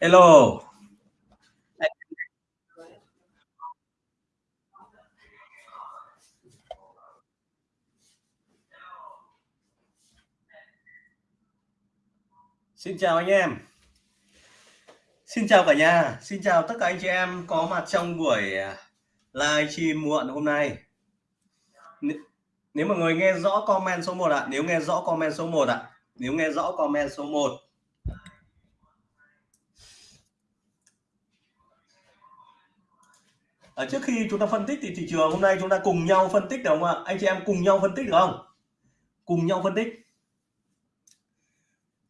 Hello. Xin chào anh em. Xin chào cả nhà, xin chào tất cả anh chị em có mặt trong buổi à, live stream muộn hôm nay. Nếu mà người nghe rõ comment số 1 ạ, à, nếu nghe rõ comment số 1 ạ, à, nếu nghe rõ comment số 1 à, trước khi chúng ta phân tích thì thị trường hôm nay chúng ta cùng nhau phân tích được không ạ? Anh chị em cùng nhau phân tích được không? Cùng nhau phân tích.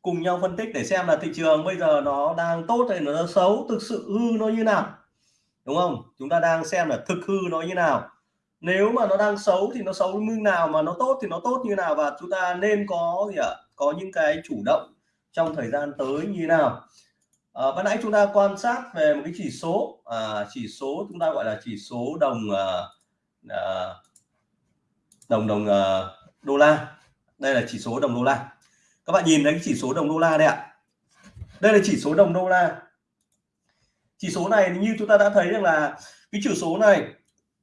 Cùng nhau phân tích để xem là thị trường bây giờ nó đang tốt hay nó xấu thực sự hư nó như nào. Đúng không? Chúng ta đang xem là thực hư nó như nào. Nếu mà nó đang xấu thì nó xấu như nào mà nó tốt thì nó tốt như nào và chúng ta nên có gì ạ? Có những cái chủ động trong thời gian tới như nào à, ban nãy chúng ta quan sát về một cái chỉ số à, chỉ số chúng ta gọi là chỉ số đồng à, à, đồng đồng à, đô la. Đây là chỉ số đồng đô la. Các bạn nhìn thấy cái chỉ số đồng đô la đây ạ. Đây là chỉ số đồng đô la. Chỉ số này như chúng ta đã thấy rằng là cái chỉ số này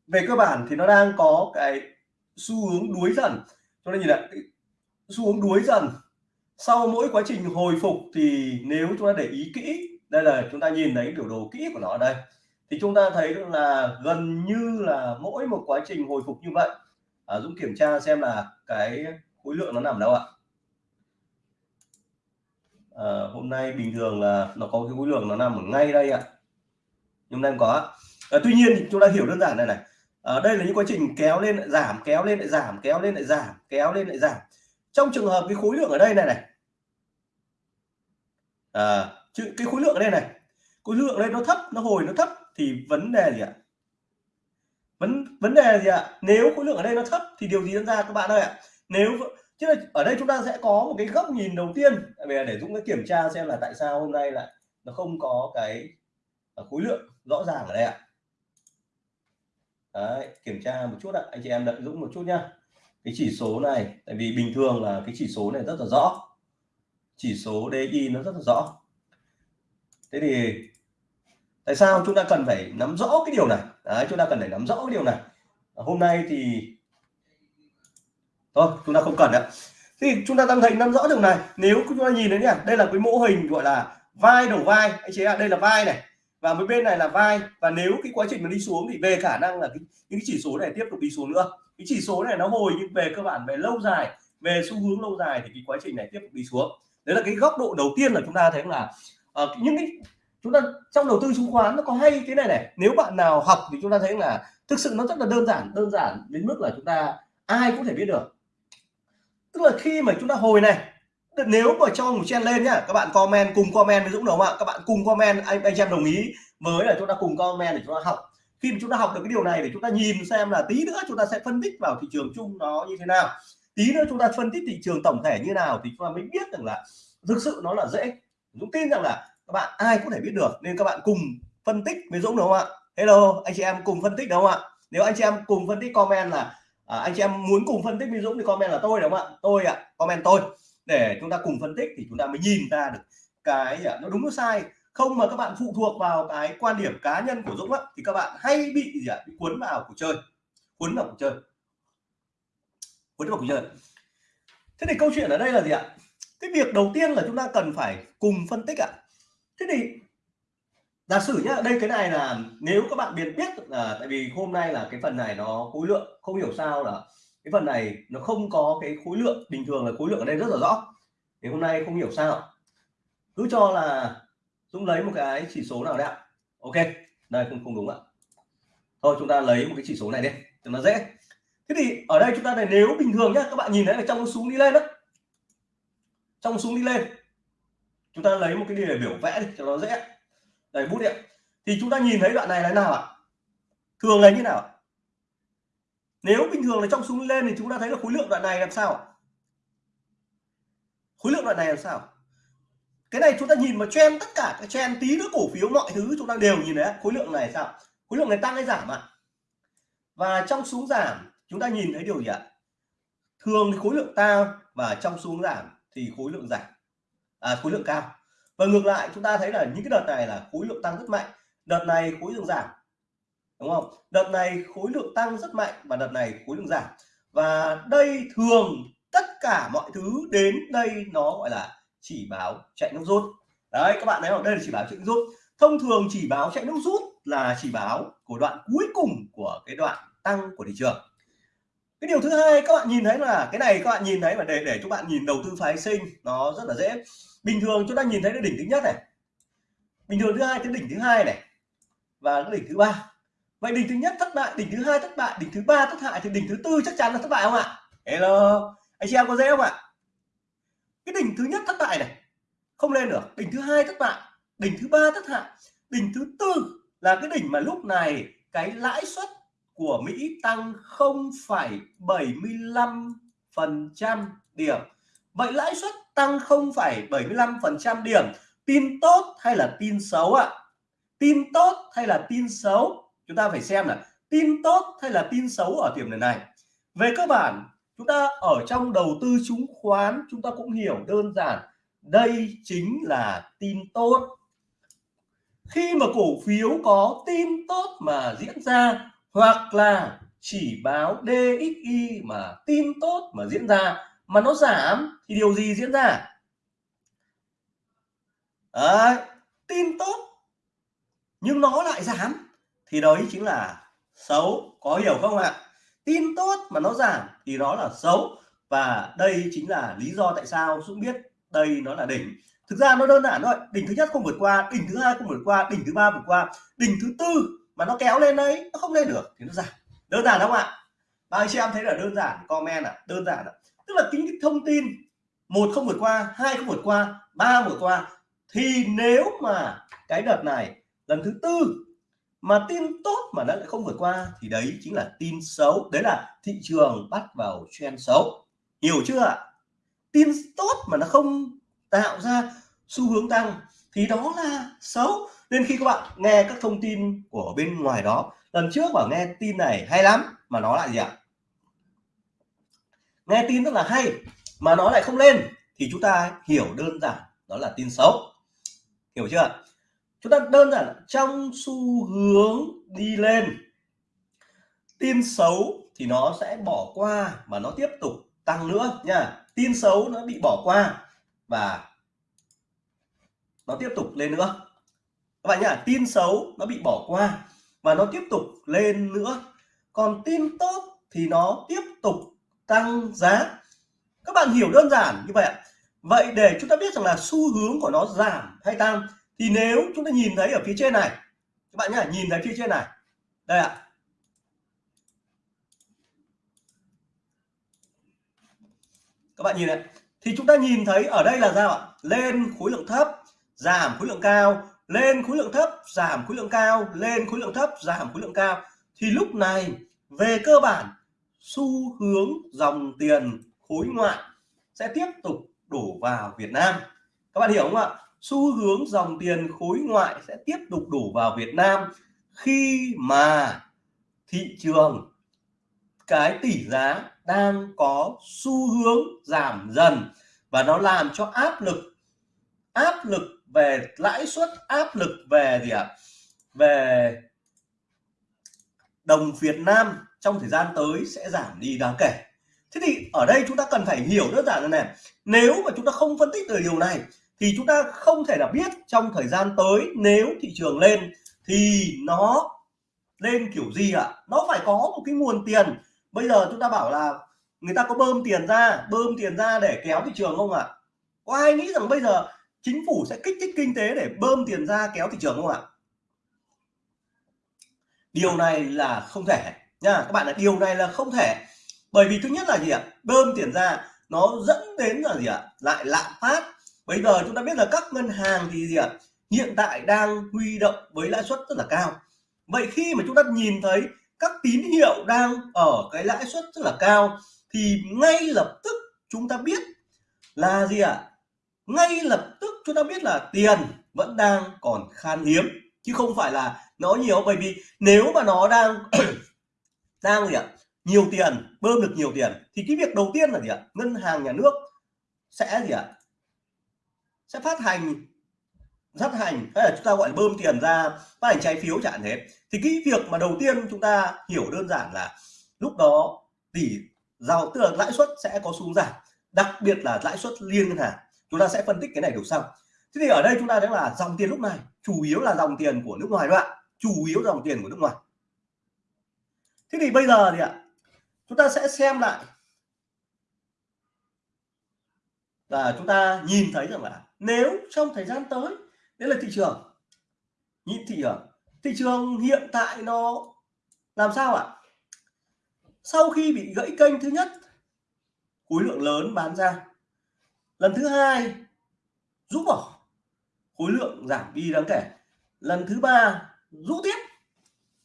về cơ bản thì nó đang có cái xu hướng đuối dần. Cho nên nhìn lại xu hướng đuối dần sau mỗi quá trình hồi phục thì nếu chúng ta để ý kỹ đây là chúng ta nhìn thấy biểu đồ kỹ của nó ở đây thì chúng ta thấy là gần như là mỗi một quá trình hồi phục như vậy. À, Dũng kiểm tra xem là cái khối lượng nó nằm đâu ạ. À, hôm nay bình thường là nó có cái khối lượng nó nằm ở ngay đây ạ. Nhưng đang có à, tuy nhiên chúng ta hiểu đơn giản này này. Ở à, đây là những quá trình kéo lên lại giảm kéo lên lại giảm kéo lên lại giảm kéo lên lại giảm. Trong trường hợp cái khối lượng ở đây này này à, chứ cái khối lượng ở đây này khối lượng ở đây nó thấp nó hồi nó thấp thì vấn đề gì ạ? Vấn vấn đề gì ạ? Nếu khối lượng ở đây nó thấp thì điều gì diễn ra các bạn ơi ạ? Nếu chứ là ở đây chúng ta sẽ có một cái góc nhìn đầu tiên. Về để Dũng cái kiểm tra xem là tại sao hôm nay lại nó không có cái ờ, khối lượng rõ ràng ở đây ạ. Đấy, kiểm tra một chút ạ. Anh chị em đợi Dũng một chút nhá. Cái chỉ số này tại vì bình thường là cái chỉ số này rất là rõ chỉ số DI nó rất là rõ. Thế thì tại sao chúng ta cần phải nắm rõ cái điều này? Đấy, chúng ta cần phải nắm rõ cái điều này. Hôm nay thì thôi chúng ta không cần nữa thì chúng ta đang thấy nắm rõ điều này. Nếu chúng ta nhìn thấy nhỉ đây là cái mô hình gọi là vai đầu vai. Anh chị ạ đây là vai này. Và mấy bên này là vai. Và nếu cái quá trình nó đi xuống thì về khả năng là cái, những cái chỉ số này tiếp tục đi xuống nữa. Cái chỉ số này nó hồi nhưng về cơ bản về lâu dài về xu hướng lâu dài thì cái quá trình này tiếp tục đi xuống đấy là cái góc độ đầu tiên là chúng ta thấy là uh, những cái chúng ta trong đầu tư chứng khoán nó có hay cái này này nếu bạn nào học thì chúng ta thấy là thực sự nó rất là đơn giản đơn giản đến mức là chúng ta ai cũng thể biết được tức là khi mà chúng ta hồi này nếu mà cho một chen lên nhá các bạn comment cùng comment với Dũng đúng không ạ các bạn cùng comment anh anh em đồng ý với là chúng ta cùng comment để chúng ta học khi mà chúng ta học được cái điều này để chúng ta nhìn xem là tí nữa chúng ta sẽ phân tích vào thị trường chung nó như thế nào tí nữa chúng ta phân tích thị trường tổng thể như nào thì chúng ta mới biết rằng là thực sự nó là dễ. Dũng tin rằng là các bạn ai cũng thể biết được nên các bạn cùng phân tích với Dũng đúng không ạ? Hello anh chị em cùng phân tích đúng không ạ? Nếu anh chị em cùng phân tích comment là à, anh chị em muốn cùng phân tích với Dũng thì comment là tôi đúng không ạ? Tôi ạ comment tôi. Để chúng ta cùng phân tích thì chúng ta mới nhìn ra được cái à, nó đúng nó sai. Không mà các bạn phụ thuộc vào cái quan điểm cá nhân của Dũng á, thì các bạn hay bị gì ạ? Bị cuốn vào cuộc chơi. Cuốn vào cuộc chơi với vào chơi thế thì câu chuyện ở đây là gì ạ? Cái việc đầu tiên là chúng ta cần phải cùng phân tích ạ. Thế thì giả sử nhá, đây cái này là nếu các bạn biết biết là tại vì hôm nay là cái phần này nó khối lượng, không hiểu sao là cái phần này nó không có cái khối lượng, bình thường là khối lượng ở đây rất là rõ. Thì hôm nay không hiểu sao. Cứ cho là Dũng lấy một cái chỉ số nào đấy ạ? Ok, đây không không đúng ạ. Thôi, chúng ta lấy một cái chỉ số này đi, cho nó dễ thế thì ở đây chúng ta này, nếu bình thường nhá, các bạn nhìn thấy là trong xuống đi lên đó. Trong xuống đi lên. Chúng ta lấy một cái đề biểu vẽ đi, cho nó dễ. Đây, bút điện thì chúng ta nhìn thấy đoạn này là nào ạ? Thường là như nào nếu bình thường là trong xuống lên thì chúng ta thấy là khối lượng đoạn này làm sao khối lượng đoạn này làm sao cái này chúng ta nhìn vào trend tất cả cái trend, tí nữa cổ phiếu mọi thứ chúng ta đều nhìn thấy khối lượng này sao khối lượng này tăng hay giảm ạ? Và trong xuống giảm chúng ta nhìn thấy điều gì ạ? Thường thì khối lượng cao và trong xuống giảm thì khối lượng giảm. À, khối lượng cao. Và ngược lại chúng ta thấy là những cái đợt này là khối lượng tăng rất mạnh. Đợt này khối lượng giảm. Đúng không? Đợt này khối lượng tăng rất mạnh và đợt này khối lượng giảm. Và đây thường tất cả mọi thứ đến đây nó gọi là chỉ báo chạy nước rút. Đấy các bạn thấy không? Đây là chỉ báo chạy nước rút. Thông thường chỉ báo chạy nước rút là chỉ báo của đoạn cuối cùng của cái đoạn tăng của thị trường cái điều thứ hai các bạn nhìn thấy là cái này các bạn nhìn thấy mà để để các bạn nhìn đầu tư phái sinh nó rất là dễ bình thường chúng ta nhìn thấy cái đỉnh thứ nhất này bình thường thứ hai cái đỉnh thứ hai này và cái đỉnh thứ ba vậy đỉnh thứ nhất thất bại đỉnh thứ hai thất bại đỉnh thứ ba thất hại thì đỉnh thứ tư chắc chắn là thất bại không ạ hello anh chị em có dễ không ạ cái đỉnh thứ nhất thất bại này không lên được đỉnh thứ hai thất bại đỉnh thứ ba thất hại đỉnh thứ tư là cái đỉnh mà lúc này cái lãi suất của Mỹ tăng 0,75% điểm. Vậy lãi suất tăng 0,75% điểm tin tốt hay là tin xấu ạ? Tin tốt hay là tin xấu? Chúng ta phải xem là tin tốt hay là tin xấu ở điểm này. Về cơ bản chúng ta ở trong đầu tư chứng khoán chúng ta cũng hiểu đơn giản. Đây chính là tin tốt. Khi mà cổ phiếu có tin tốt mà diễn ra hoặc là chỉ báo DXY mà tin tốt mà diễn ra mà nó giảm thì điều gì diễn ra? Đấy, tin tốt nhưng nó lại giảm thì đấy chính là xấu. Có hiểu không ạ? Tin tốt mà nó giảm thì đó là xấu. Và đây chính là lý do tại sao Dũng biết đây nó là đỉnh. Thực ra nó đơn giản thôi đỉnh thứ nhất không vượt qua đỉnh thứ hai không vượt qua đỉnh thứ ba vượt qua đỉnh thứ tư mà nó kéo lên đấy, nó không lên được, thì nó giảm. Đơn giản không ạ? Bao chị em thấy là đơn giản, comment ạ à? đơn giản ạ. À? tức là tính cái thông tin, một không vượt qua, hai không vượt qua, ba vượt qua. Thì nếu mà cái đợt này, lần thứ tư, mà tin tốt mà nó lại không vượt qua, thì đấy chính là tin xấu. Đấy là thị trường bắt vào trend xấu. Hiểu chưa ạ? Tin tốt mà nó không tạo ra xu hướng tăng, thì đó là xấu nên khi các bạn nghe các thông tin của bên ngoài đó, lần trước bảo nghe tin này hay lắm, mà nó lại gì ạ? Nghe tin rất là hay, mà nó lại không lên, thì chúng ta hiểu đơn giản đó là tin xấu. Hiểu chưa chúng ta đơn giản trong xu hướng đi lên, tin xấu thì nó sẽ bỏ qua mà nó tiếp tục tăng nữa nha. Tin xấu nó bị bỏ qua và nó tiếp tục lên nữa các bạn nhá, tin xấu nó bị bỏ qua và nó tiếp tục lên nữa. Còn tin tốt thì nó tiếp tục tăng giá. Các bạn hiểu đơn giản như vậy vậy để chúng ta biết rằng là xu hướng của nó giảm hay tăng thì nếu chúng ta nhìn thấy ở phía trên này, các bạn nhá, nhìn thấy phía trên này. Đây ạ. Các bạn nhìn này. Thì chúng ta nhìn thấy ở đây là sao ạ? Lên khối lượng thấp, giảm khối lượng cao lên khối lượng thấp, giảm khối lượng cao, lên khối lượng thấp, giảm khối lượng cao. Thì lúc này, về cơ bản, xu hướng dòng tiền khối ngoại sẽ tiếp tục đổ vào Việt Nam. Các bạn hiểu không ạ? Xu hướng dòng tiền khối ngoại sẽ tiếp tục đổ vào Việt Nam khi mà thị trường, cái tỷ giá đang có xu hướng giảm dần. Và nó làm cho áp lực áp lực về lãi suất áp lực về gì ạ à? về đồng Việt Nam trong thời gian tới sẽ giảm đi đáng kể thế thì ở đây chúng ta cần phải hiểu đơn giản là này, nếu mà chúng ta không phân tích được điều này, thì chúng ta không thể nào biết trong thời gian tới nếu thị trường lên thì nó lên kiểu gì ạ à? nó phải có một cái nguồn tiền bây giờ chúng ta bảo là người ta có bơm tiền ra, bơm tiền ra để kéo thị trường không ạ à? có ai nghĩ rằng bây giờ chính phủ sẽ kích thích kinh tế để bơm tiền ra kéo thị trường không ạ? Điều này là không thể, nha. Các bạn là điều này là không thể. Bởi vì thứ nhất là gì ạ? Bơm tiền ra, nó dẫn đến là gì ạ? Lại lạm phát. Bây giờ chúng ta biết là các ngân hàng thì gì ạ? Hiện tại đang huy động với lãi suất rất là cao. Vậy khi mà chúng ta nhìn thấy các tín hiệu đang ở cái lãi suất rất là cao, thì ngay lập tức chúng ta biết là gì ạ? Ngay lập tức chúng ta biết là tiền vẫn đang còn khan hiếm, chứ không phải là nó nhiều. Bởi vì nếu mà nó đang đang gì ạ? Nhiều tiền, bơm được nhiều tiền, thì cái việc đầu tiên là gì ạ? Ngân hàng nhà nước sẽ gì ạ? Sẽ phát hành phát hành, hay là chúng ta gọi là bơm tiền ra, phát hành trái phiếu chẳng thế. Thì cái việc mà đầu tiên chúng ta hiểu đơn giản là lúc đó tỷ giao, tức là lãi suất sẽ có xuống giảm. Đặc biệt là lãi suất liên ngân hàng chúng ta sẽ phân tích cái này đầu sau. Thế thì ở đây chúng ta thấy là dòng tiền lúc này, chủ yếu là dòng tiền của nước ngoài đó ạ. Chủ yếu dòng tiền của nước ngoài. Thế thì bây giờ thì ạ, chúng ta sẽ xem lại. Và chúng ta nhìn thấy rằng là nếu trong thời gian tới, đấy là thị trường. Nhìn thị trường. Thị trường hiện tại nó làm sao ạ? Sau khi bị gãy kênh thứ nhất, khối lượng lớn bán ra lần thứ hai, rút bỏ. Khối lượng giảm đi đáng kể. Lần thứ ba, rút tiếp.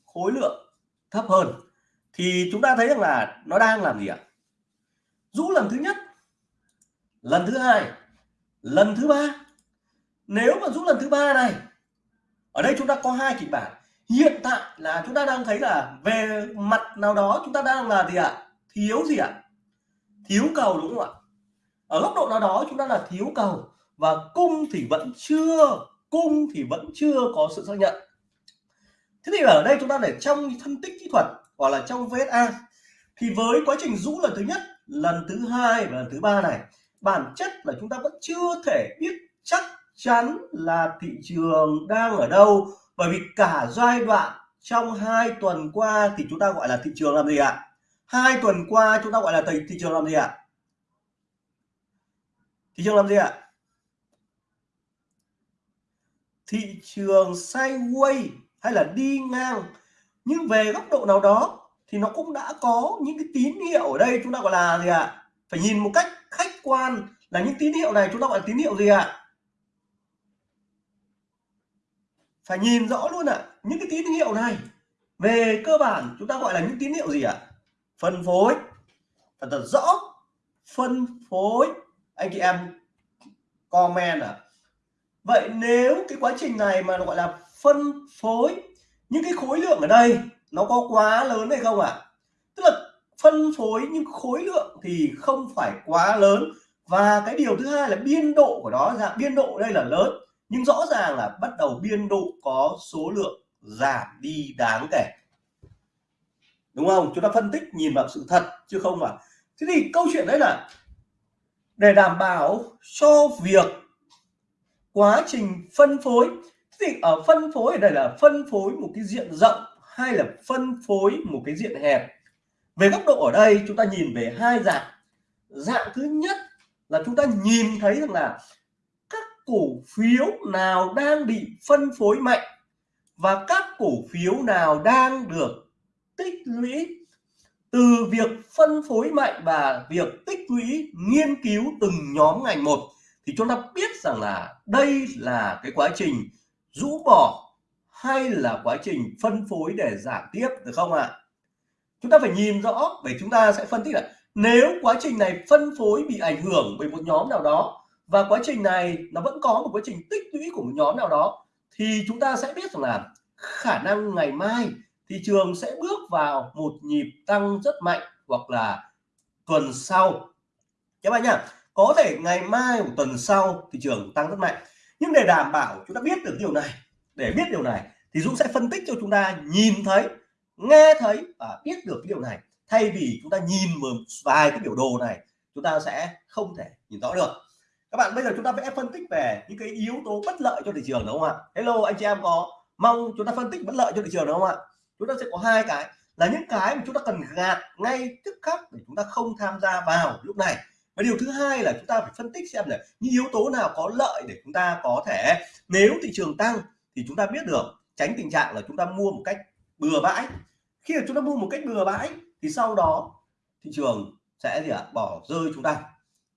Khối lượng thấp hơn. Thì chúng ta thấy rằng là nó đang làm gì ạ? Rũ lần thứ nhất, lần thứ hai, lần thứ ba. Nếu mà rút lần thứ ba này, ở đây chúng ta có hai kịch bản. Hiện tại là chúng ta đang thấy là về mặt nào đó chúng ta đang là gì ạ? Thiếu gì ạ? Thiếu cầu đúng không ạ? Ở góc độ nào đó chúng ta là thiếu cầu và cung thì vẫn chưa cung thì vẫn chưa có sự xác nhận. Thế thì ở đây chúng ta để trong phân tích kỹ thuật hoặc là trong VSA thì với quá trình rũ lần thứ nhất lần thứ hai và lần thứ ba này bản chất là chúng ta vẫn chưa thể biết chắc chắn là thị trường đang ở đâu. Bởi vì cả giai đoạn trong hai tuần qua thì chúng ta gọi là thị trường làm gì ạ? Hai tuần qua chúng ta gọi là thị, thị trường làm gì ạ? Thị trường làm gì ạ? Thị trường sideways hay là đi ngang, nhưng về góc độ nào đó thì nó cũng đã có những cái tín hiệu ở đây chúng ta gọi là gì ạ? Phải nhìn một cách khách quan là những tín hiệu này chúng ta gọi là tín hiệu gì ạ? Phải nhìn rõ luôn ạ, những cái tín hiệu này. Về cơ bản chúng ta gọi là những tín hiệu gì ạ? Phân phối. Thật thật rõ. Phân phối anh chị em comment à. Vậy nếu cái quá trình này mà gọi là phân phối những cái khối lượng ở đây nó có quá lớn hay không ạ? Tức là phân phối những khối lượng thì không phải quá lớn. Và cái điều thứ hai là biên độ của nó dạng biên độ đây là lớn. Nhưng rõ ràng là bắt đầu biên độ có số lượng giảm đi đáng kể. Đúng không? Chúng ta phân tích, nhìn vào sự thật chứ không phải. Thế thì câu chuyện đấy là để đảm bảo cho việc quá trình phân phối thì ở phân phối ở đây là phân phối một cái diện rộng hay là phân phối một cái diện hẹp? Về góc độ ở đây, chúng ta nhìn về hai dạng. Dạng thứ nhất là chúng ta nhìn thấy rằng là các cổ phiếu nào đang bị phân phối mạnh và các cổ phiếu nào đang được tích lũy từ việc phân phối mạnh và việc tích lũy, nghiên cứu từng nhóm ngành một thì chúng ta biết rằng là đây là cái quá trình rũ bỏ hay là quá trình phân phối để giảm tiếp, được không ạ à? chúng ta phải nhìn rõ để chúng ta sẽ phân tích là nếu quá trình này phân phối bị ảnh hưởng bởi một nhóm nào đó và quá trình này nó vẫn có một quá trình tích lũy của một nhóm nào đó thì chúng ta sẽ biết rằng là khả năng ngày mai thị trường sẽ bước vào một nhịp tăng rất mạnh hoặc là tuần sau. Các bạn nhá, có thể ngày mai một tuần sau thị trường tăng rất mạnh. Nhưng để đảm bảo chúng ta biết được điều này, để biết điều này thì Dũng sẽ phân tích cho chúng ta nhìn thấy, nghe thấy và biết được cái điều này. Thay vì chúng ta nhìn một vài cái biểu đồ này, chúng ta sẽ không thể nhìn rõ được. Các bạn, bây giờ chúng ta sẽ phân tích về những cái yếu tố bất lợi cho thị trường, đúng không ạ? Hello, anh chị em có mong chúng ta phân tích bất lợi cho thị trường, đúng không ạ? Chúng ta sẽ có hai cái là những cái mà chúng ta cần gạt ngay tức khắc để chúng ta không tham gia vào lúc này và điều thứ hai là chúng ta phải phân tích xem là những yếu tố nào có lợi để chúng ta có thể nếu thị trường tăng thì chúng ta biết được tránh tình trạng là chúng ta mua một cách bừa bãi khi mà chúng ta mua một cách bừa bãi thì sau đó thị trường sẽ gì ạ à? bỏ rơi chúng ta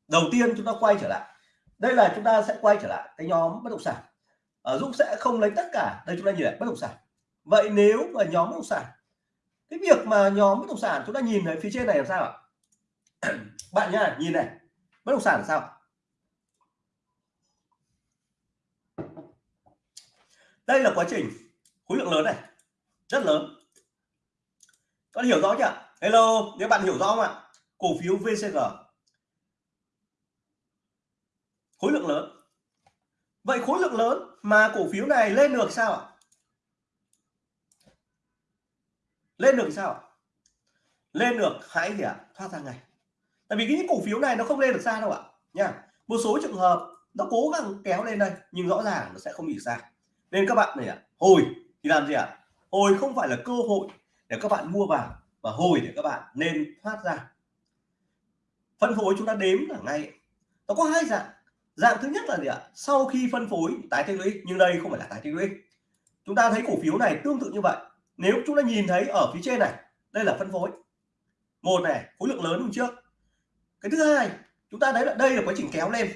đầu tiên chúng ta quay trở lại đây là chúng ta sẽ quay trở lại cái nhóm bất động sản ở Dũng sẽ không lấy tất cả đây chúng ta nhìn lại bất động sản vậy nếu mà nhóm bất động sản, cái việc mà nhóm bất động sản chúng ta nhìn thấy phía trên này làm sao ạ? Bạn nhá, nhìn này, bất động sản là sao? Đây là quá trình khối lượng lớn này, rất lớn. Có hiểu rõ chưa? Hello, nếu bạn hiểu rõ không ạ? Cổ phiếu VCG khối lượng lớn. Vậy khối lượng lớn mà cổ phiếu này lên được sao ạ? Lên được sao ạ? Lên được hãy gì ạ? Thoát ra ngay. Tại vì cái những cổ phiếu này nó không lên được xa đâu ạ. Nha, một số trường hợp nó cố gắng kéo lên đây, nhưng rõ ràng nó sẽ không bị xa. Nên các bạn này ạ, hồi thì làm gì ạ? Hồi không phải là cơ hội để các bạn mua vào và hồi để các bạn nên thoát ra. Phân phối chúng ta đếm là ngay. Nó có hai dạng. Dạng thứ nhất là gì ạ? Sau khi phân phối tái tích lũy, nhưng đây không phải là tái tích lũy. Chúng ta thấy cổ phiếu này tương tự như vậy nếu chúng ta nhìn thấy ở phía trên này đây là phân phối. Một này khối lượng lớn hơn trước cái thứ hai chúng ta thấy là đây là quá trình kéo lên.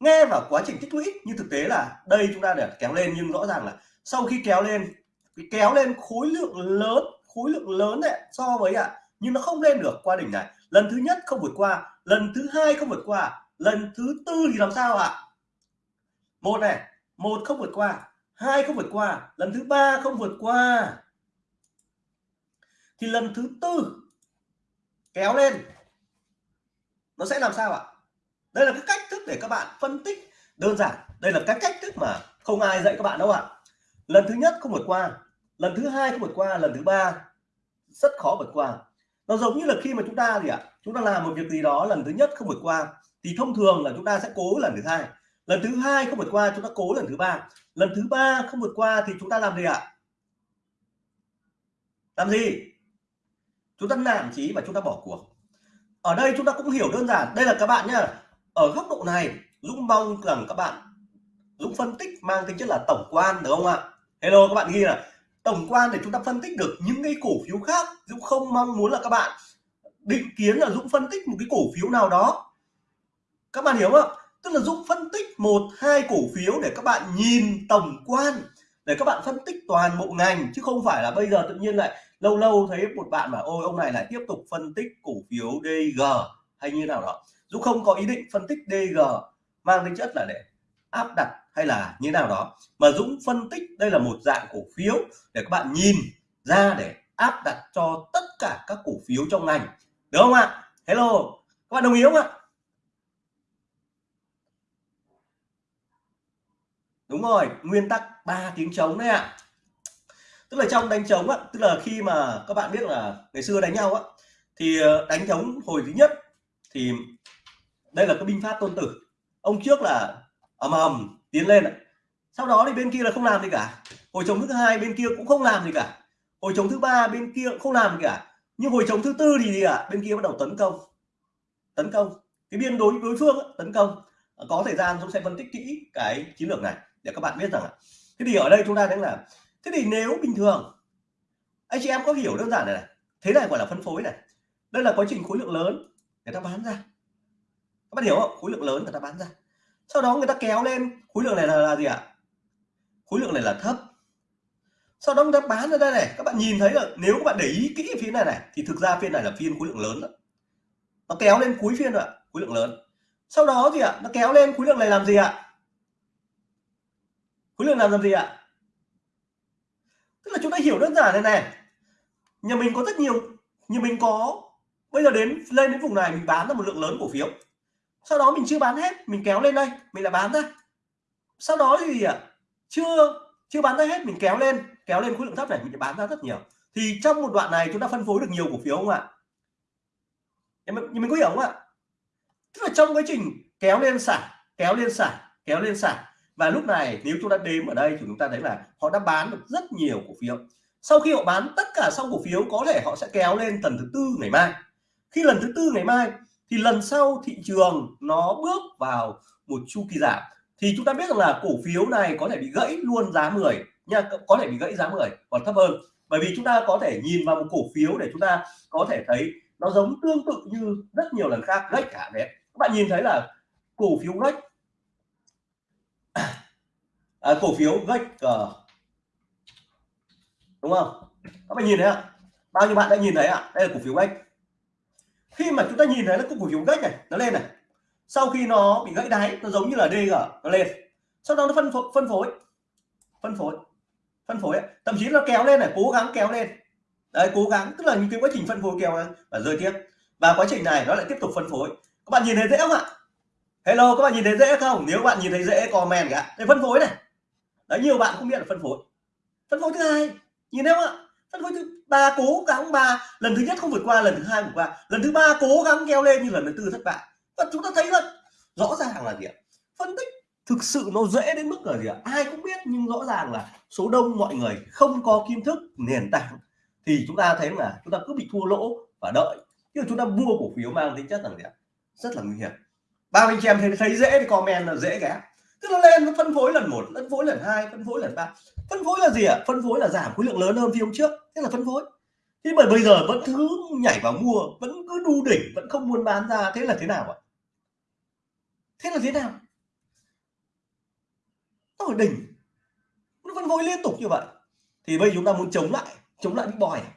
Nghe vào quá trình tích lũy nhưng thực tế là đây chúng ta để kéo lên nhưng rõ ràng là sau khi kéo lên kéo lên khối lượng lớn khối lượng lớn này so với ạ à, nhưng nó không lên được qua đỉnh này. Lần thứ nhất không vượt qua lần thứ hai không vượt qua lần thứ tư thì làm sao ạ? À? một này một không vượt qua hai không vượt qua lần thứ ba không vượt qua thì lần thứ tư, kéo lên. Nó sẽ làm sao ạ? Đây là cái cách thức để các bạn phân tích đơn giản. Đây là cái cách thức mà không ai dạy các bạn đâu ạ. Lần thứ nhất không vượt qua, lần thứ hai không vượt qua, lần thứ ba rất khó vượt qua. Nó giống như là khi mà chúng ta gì ạ? Chúng ta làm một việc gì đó, lần thứ nhất không vượt qua, thì thông thường là chúng ta sẽ cố lần thứ hai. Lần thứ hai không vượt qua, chúng ta cố lần thứ ba. Lần thứ ba không vượt qua thì chúng ta làm gì ạ? Làm gì? Chúng ta nản chí và chúng ta bỏ cuộc. Ở đây chúng ta cũng hiểu đơn giản. Đây là các bạn nhá. Ở góc độ này, Dũng mong rằng các bạn, Dũng phân tích mang tính chất là tổng quan, được không ạ? Hello, các bạn ghi là tổng quan để chúng ta phân tích được những cái cổ phiếu khác. Dũng không mong muốn là các bạn định kiến là Dũng phân tích một cái cổ phiếu nào đó. Các bạn hiểu không tức là Dũng phân tích một, hai cổ phiếu để các bạn nhìn tổng quan, để các bạn phân tích toàn bộ ngành, chứ không phải là bây giờ tự nhiên lại lâu lâu thấy một bạn mà ôi, ông này lại tiếp tục phân tích cổ phiếu DG hay như nào đó. Dũng không có ý định phân tích DG mang tính chất là để áp đặt hay là như nào đó. Mà Dũng phân tích, đây là một dạng cổ phiếu để các bạn nhìn ra để áp đặt cho tất cả các cổ phiếu trong ngành. Được không ạ? Hello, các bạn đồng ý không ạ? Đúng rồi, nguyên tắc ba tiếng trống đấy ạ tức là trong đánh trống á, tức là khi mà các bạn biết là ngày xưa đánh nhau á, thì ờ, đánh trống hồi thứ nhất thì đây là cái binh pháp tôn tử. Ông trước là ầm ầm tiến lên sau đó thì bên kia là không làm gì cả. Hồi chống thứ hai bên kia cũng không làm gì cả. Hồi chống thứ ba bên kia cũng không làm gì cả. Nhưng hồi chống thứ tư thì gì ạ? À? bên kia bắt đầu tấn công. Tấn công. Cái biên đối đối phương tấn công. Có thời gian chúng sẽ phân tích kỹ cái chiến lược này để các bạn biết rằng thế thì ở đây chúng ta thấy là thế thì nếu bình thường anh chị em có hiểu đơn giản này, này thế này gọi là phân phối này. Đây là quá trình khối lượng lớn người ta bán ra. Các bạn hiểu không? Khối lượng lớn người ta bán ra. Sau đó người ta kéo lên khối lượng này là, là gì ạ? Khối lượng này là thấp. Sau đó người ta bán ra đây này các bạn nhìn thấy là nếu các bạn để ý kỹ phiên này này thì thực ra phiên này là phiên khối lượng lớn đó. nó kéo lên cuối phiên rồi ạ khối lượng lớn. Sau đó gì ạ? Nó kéo lên khối lượng này làm gì ạ? Khối lượng làm làm gì ạ? Tức là chúng ta hiểu đơn giản này này. Nhà mình có rất nhiều nhà mình có bây giờ đến lên đến vùng này mình bán ra một lượng lớn cổ phiếu. Sau đó mình chưa bán hết mình kéo lên đây mình lại bán ra. Sau đó thì à, chưa chưa bán ra hết mình kéo lên kéo lên khối lượng thấp này mình bán ra rất nhiều. Thì trong một đoạn này chúng ta phân phối được nhiều cổ phiếu không ạ? Nhưng mình có hiểu không ạ? Tức là trong quá trình kéo lên xả kéo lên xả kéo lên xả và lúc này, nếu chúng ta đếm ở đây thì chúng ta thấy là họ đã bán được rất nhiều cổ phiếu. Sau khi họ bán tất cả xong cổ phiếu, có thể họ sẽ kéo lên lần thứ tư ngày mai. Khi lần thứ tư ngày mai, thì lần sau thị trường nó bước vào một chu kỳ giảm. Thì chúng ta biết rằng là cổ phiếu này có thể bị gãy luôn giá 10 nha, có thể bị gãy giá 10 còn thấp hơn. Bởi vì chúng ta có thể nhìn vào một cổ phiếu để chúng ta có thể thấy nó giống tương tự như rất nhiều lần khác, gãy cả đấy các bạn nhìn thấy là cổ phiếu gãy à, cổ phiếu gách cờ đúng không? Các bạn nhìn thấy ạ? Bao nhiêu bạn đã nhìn thấy ạ? Đây là cổ phiếu gách khi mà chúng ta nhìn thấy là cổ phiếu gách này nó lên này. Sau khi nó bị gãy đáy nó giống như là DG nó lên. Sau đó nó phân phối phân phối. Phân phối. Phân phối thậm chí nó kéo lên này cố gắng kéo lên. Đấy cố gắng tức là những cái quá trình phân phối kéo lên và rơi tiếp. Và quá trình này nó lại tiếp tục phân phối. Các bạn nhìn thấy dễ không ạ? Hello các bạn nhìn thấy dễ không? Nếu bạn nhìn thấy dễ comment cả. Để phân phối này đấy, nhiều bạn không biết là phân phối. Phân phối thứ hai, nhìn thấy không ạ? Phân phối thứ ba, cố gắng ba. Lần thứ nhất không vượt qua, lần thứ hai vượt qua. Lần thứ ba, cố gắng kéo lên như lần thứ tư, thất bại. Và chúng ta thấy là rõ ràng là gì ạ? Phân tích thực sự nó dễ đến mức là gì ạ? Ai cũng biết, nhưng rõ ràng là số đông mọi người không có kiến thức, nền tảng. Thì chúng ta thấy là chúng ta cứ bị thua lỗ và đợi. Chứ chúng ta mua cổ phiếu mang tính chất là gì ạ? Rất là nguy hiểm. Ba anh chị em thấy thấy dễ thì comment là dễ cái tức nó lên nó phân phối lần một phân phối lần hai phân phối lần ba. Phân phối là gì ạ? Phân phối là giảm khối lượng lớn hơn phiên hôm trước. Thế là phân phối. Thế mà bây giờ vẫn thứ nhảy vào mua vẫn cứ đu đỉnh vẫn không muốn bán ra. Thế là thế nào ạ? Thế là thế nào? Nó ở đỉnh. Nó phân phối liên tục như vậy. Thì bây giờ chúng ta muốn chống lại chống lại bị bòi à?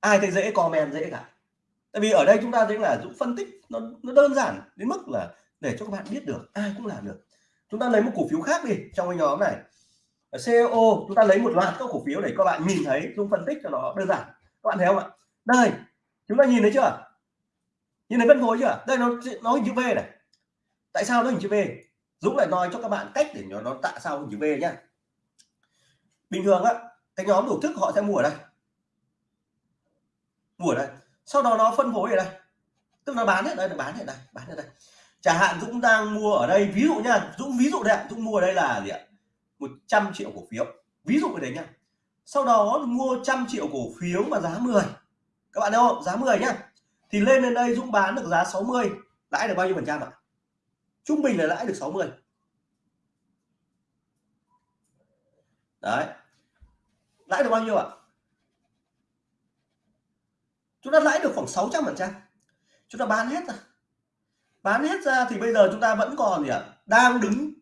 ai thấy dễ comment dễ cả. Tại vì ở đây chúng ta thấy là dũng phân tích nó, nó đơn giản đến mức là để cho các bạn biết được, ai cũng làm được. Chúng ta lấy một cổ phiếu khác đi, trong cái nhóm này. CEO chúng ta lấy một loạt các cổ phiếu để các bạn nhìn thấy Dũng phân tích cho nó đơn giản. Các bạn thấy không ạ? Đây, chúng ta nhìn thấy chưa? Nhìn thấy phân phối chưa? Đây, nó nó hình chữ V này. Tại sao nó hình chữ V? Dũng lại nói cho các bạn cách để nó nó tại sao hình chữ V nhá. Bình thường á, cái nhóm tổ thức họ sẽ mua ở đây. Mua ở đây. Sau đó nó phân phối ở đây. Tức là bán hết, đây là bán hết đây bán hết đây chẳng hạn Dũng đang mua ở đây, ví dụ nha Dũng ví dụ đấy Dũng mua ở đây là gì ạ? 100 triệu cổ phiếu. Ví dụ ở đấy nhá. Sau đó mua trăm triệu cổ phiếu mà giá 10 các bạn thấy không? Giá 10 nhá. Thì lên đến đây Dũng bán được giá 60 lãi được bao nhiêu phần trăm ạ? Trung bình là lãi được 60 đấy. Lãi được bao nhiêu ạ? Chúng ta lãi được khoảng 600 phần trăm. Chúng ta bán hết rồi bán hết ra thì bây giờ chúng ta vẫn còn gì ạ? Đang đứng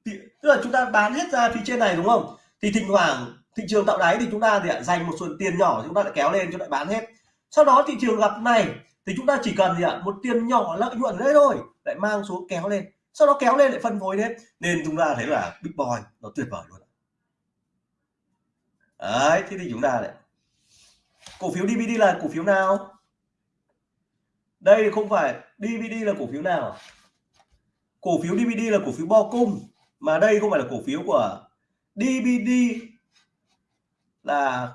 tức là chúng ta bán hết ra phía trên này đúng không? Thì thỉnh thoảng thị trường tạo đáy thì chúng ta thì dành một số tiền nhỏ chúng ta lại kéo lên chúng lại bán hết. Sau đó thị trường gặp này thì chúng ta chỉ cần gì ạ, một tiền nhỏ lợi nhuận đấy thôi, lại mang xuống kéo lên. Sau đó kéo lên lại phân phối hết. Nên chúng ta thấy là big boy nó tuyệt vời luôn đấy, thế thì chúng ta lại cổ phiếu DVD là cổ phiếu nào? Đây không phải DVD là cổ phiếu nào? Cổ phiếu DVD là cổ phiếu bo cung mà đây không phải là cổ phiếu của DVD là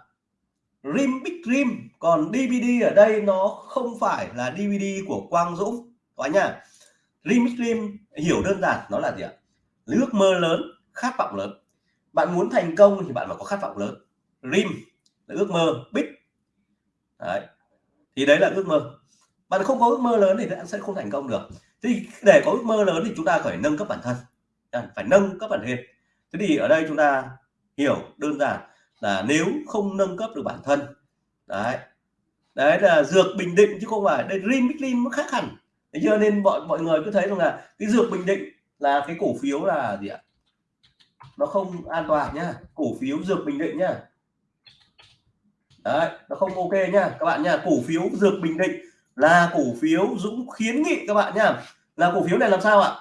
Rim Big Rim còn DVD ở đây nó không phải là DVD của Quang Dũng. Các nhá Rim Big Rim hiểu đơn giản, nó là gì ạ? Ước mơ lớn, khát vọng lớn. Bạn muốn thành công thì bạn phải có khát vọng lớn. Rim là ước mơ Big. Đấy. Thì đấy là ước mơ bạn không có ước mơ lớn thì bạn sẽ không thành công được. Thì để có ước mơ lớn thì chúng ta phải nâng cấp bản thân. Phải nâng cấp bản thân. Thế thì ở đây chúng ta hiểu đơn giản là nếu không nâng cấp được bản thân, đấy. Đấy là dược bình định chứ không phải, đây rim nó khác hẳn. Thế cho nên mọi mọi người cứ thấy rằng là cái dược bình định là cái cổ phiếu là gì ạ? Nó không an toàn nhá, cổ phiếu dược bình định nhá. Đấy, nó không ok nhá. Các bạn nhá, cổ phiếu dược bình định là cổ phiếu Dũng khuyến nghị các bạn nhá. Là cổ phiếu này làm sao ạ?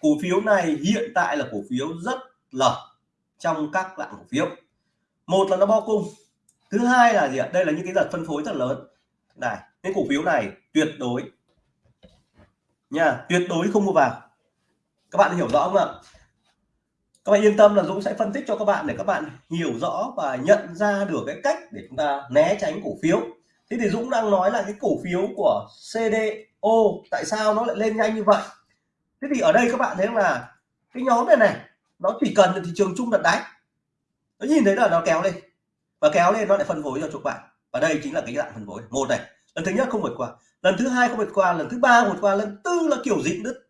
Cổ phiếu này hiện tại là cổ phiếu rất là trong các loại cổ phiếu. Một là nó bo cung, thứ hai là gì ạ? Đây là những cái đợt phân phối rất lớn. Này, cái cổ phiếu này tuyệt đối nha, tuyệt đối không mua vào. Các bạn hiểu rõ không ạ? Các bạn yên tâm là Dũng sẽ phân tích cho các bạn để các bạn hiểu rõ và nhận ra được cái cách để chúng ta né tránh cổ phiếu thế thì Dũng đang nói là cái cổ phiếu của CDO tại sao nó lại lên nhanh như vậy? Thế thì ở đây các bạn thấy là cái nhóm này này, nó chỉ cần là thị trường chung đặt đáy. Nó nhìn thấy là nó kéo lên. Và kéo lên nó lại phân phối cho các bạn. Và đây chính là cái dạng phân phối. Một này, lần thứ nhất không vượt qua. Lần thứ hai không vượt qua. Lần thứ ba vượt qua. Lần tư là kiểu dịnh đứt.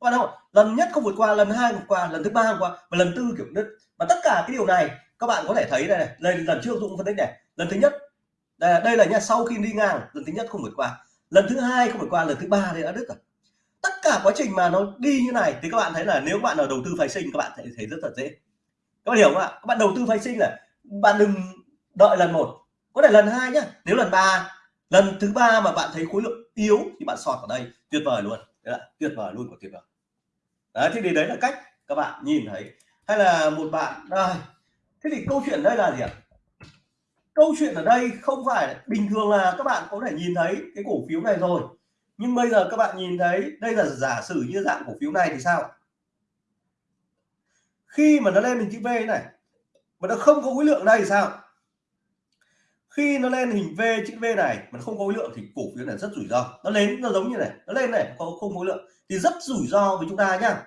Các bạn không? Lần nhất không vượt qua, lần hai vượt qua, lần thứ ba vượt qua, và lần tư kiểu đứt. Và tất cả cái điều này, các bạn có thể thấy đây này lần lần trước dũng phân tích này. Lần thứ nhất đây, đây là nha sau khi đi ngang lần thứ nhất không vượt qua. Lần thứ hai không vượt qua lần thứ ba thì đã đứt rồi. Tất cả quá trình mà nó đi như này thì các bạn thấy là nếu bạn là đầu tư phái sinh các bạn thấy, thấy rất là dễ. Các bạn hiểu không ạ? Các bạn đầu tư phái sinh là bạn đừng đợi lần một. Có thể lần hai nhá. Nếu lần ba lần thứ ba mà bạn thấy khối lượng yếu thì bạn sọt ở đây. Tuyệt vời luôn. Đấy là tuyệt vời luôn của tuyệt vời. Đấy thì đấy là cách các bạn nhìn thấy. Hay là một bạn đây. Thế thì câu chuyện đây là gì ạ? Câu chuyện ở đây không phải bình thường là các bạn có thể nhìn thấy cái cổ phiếu này rồi. Nhưng bây giờ các bạn nhìn thấy, đây là giả sử như dạng cổ phiếu này thì sao? Khi mà nó lên hình chữ V này, mà nó không có khối lượng đây thì sao? Khi nó lên hình V, chữ V này mà không có khối lượng thì cổ phiếu này rất rủi ro. Nó lên, nó giống như này, nó lên này có không khối lượng thì rất rủi ro với chúng ta nhá.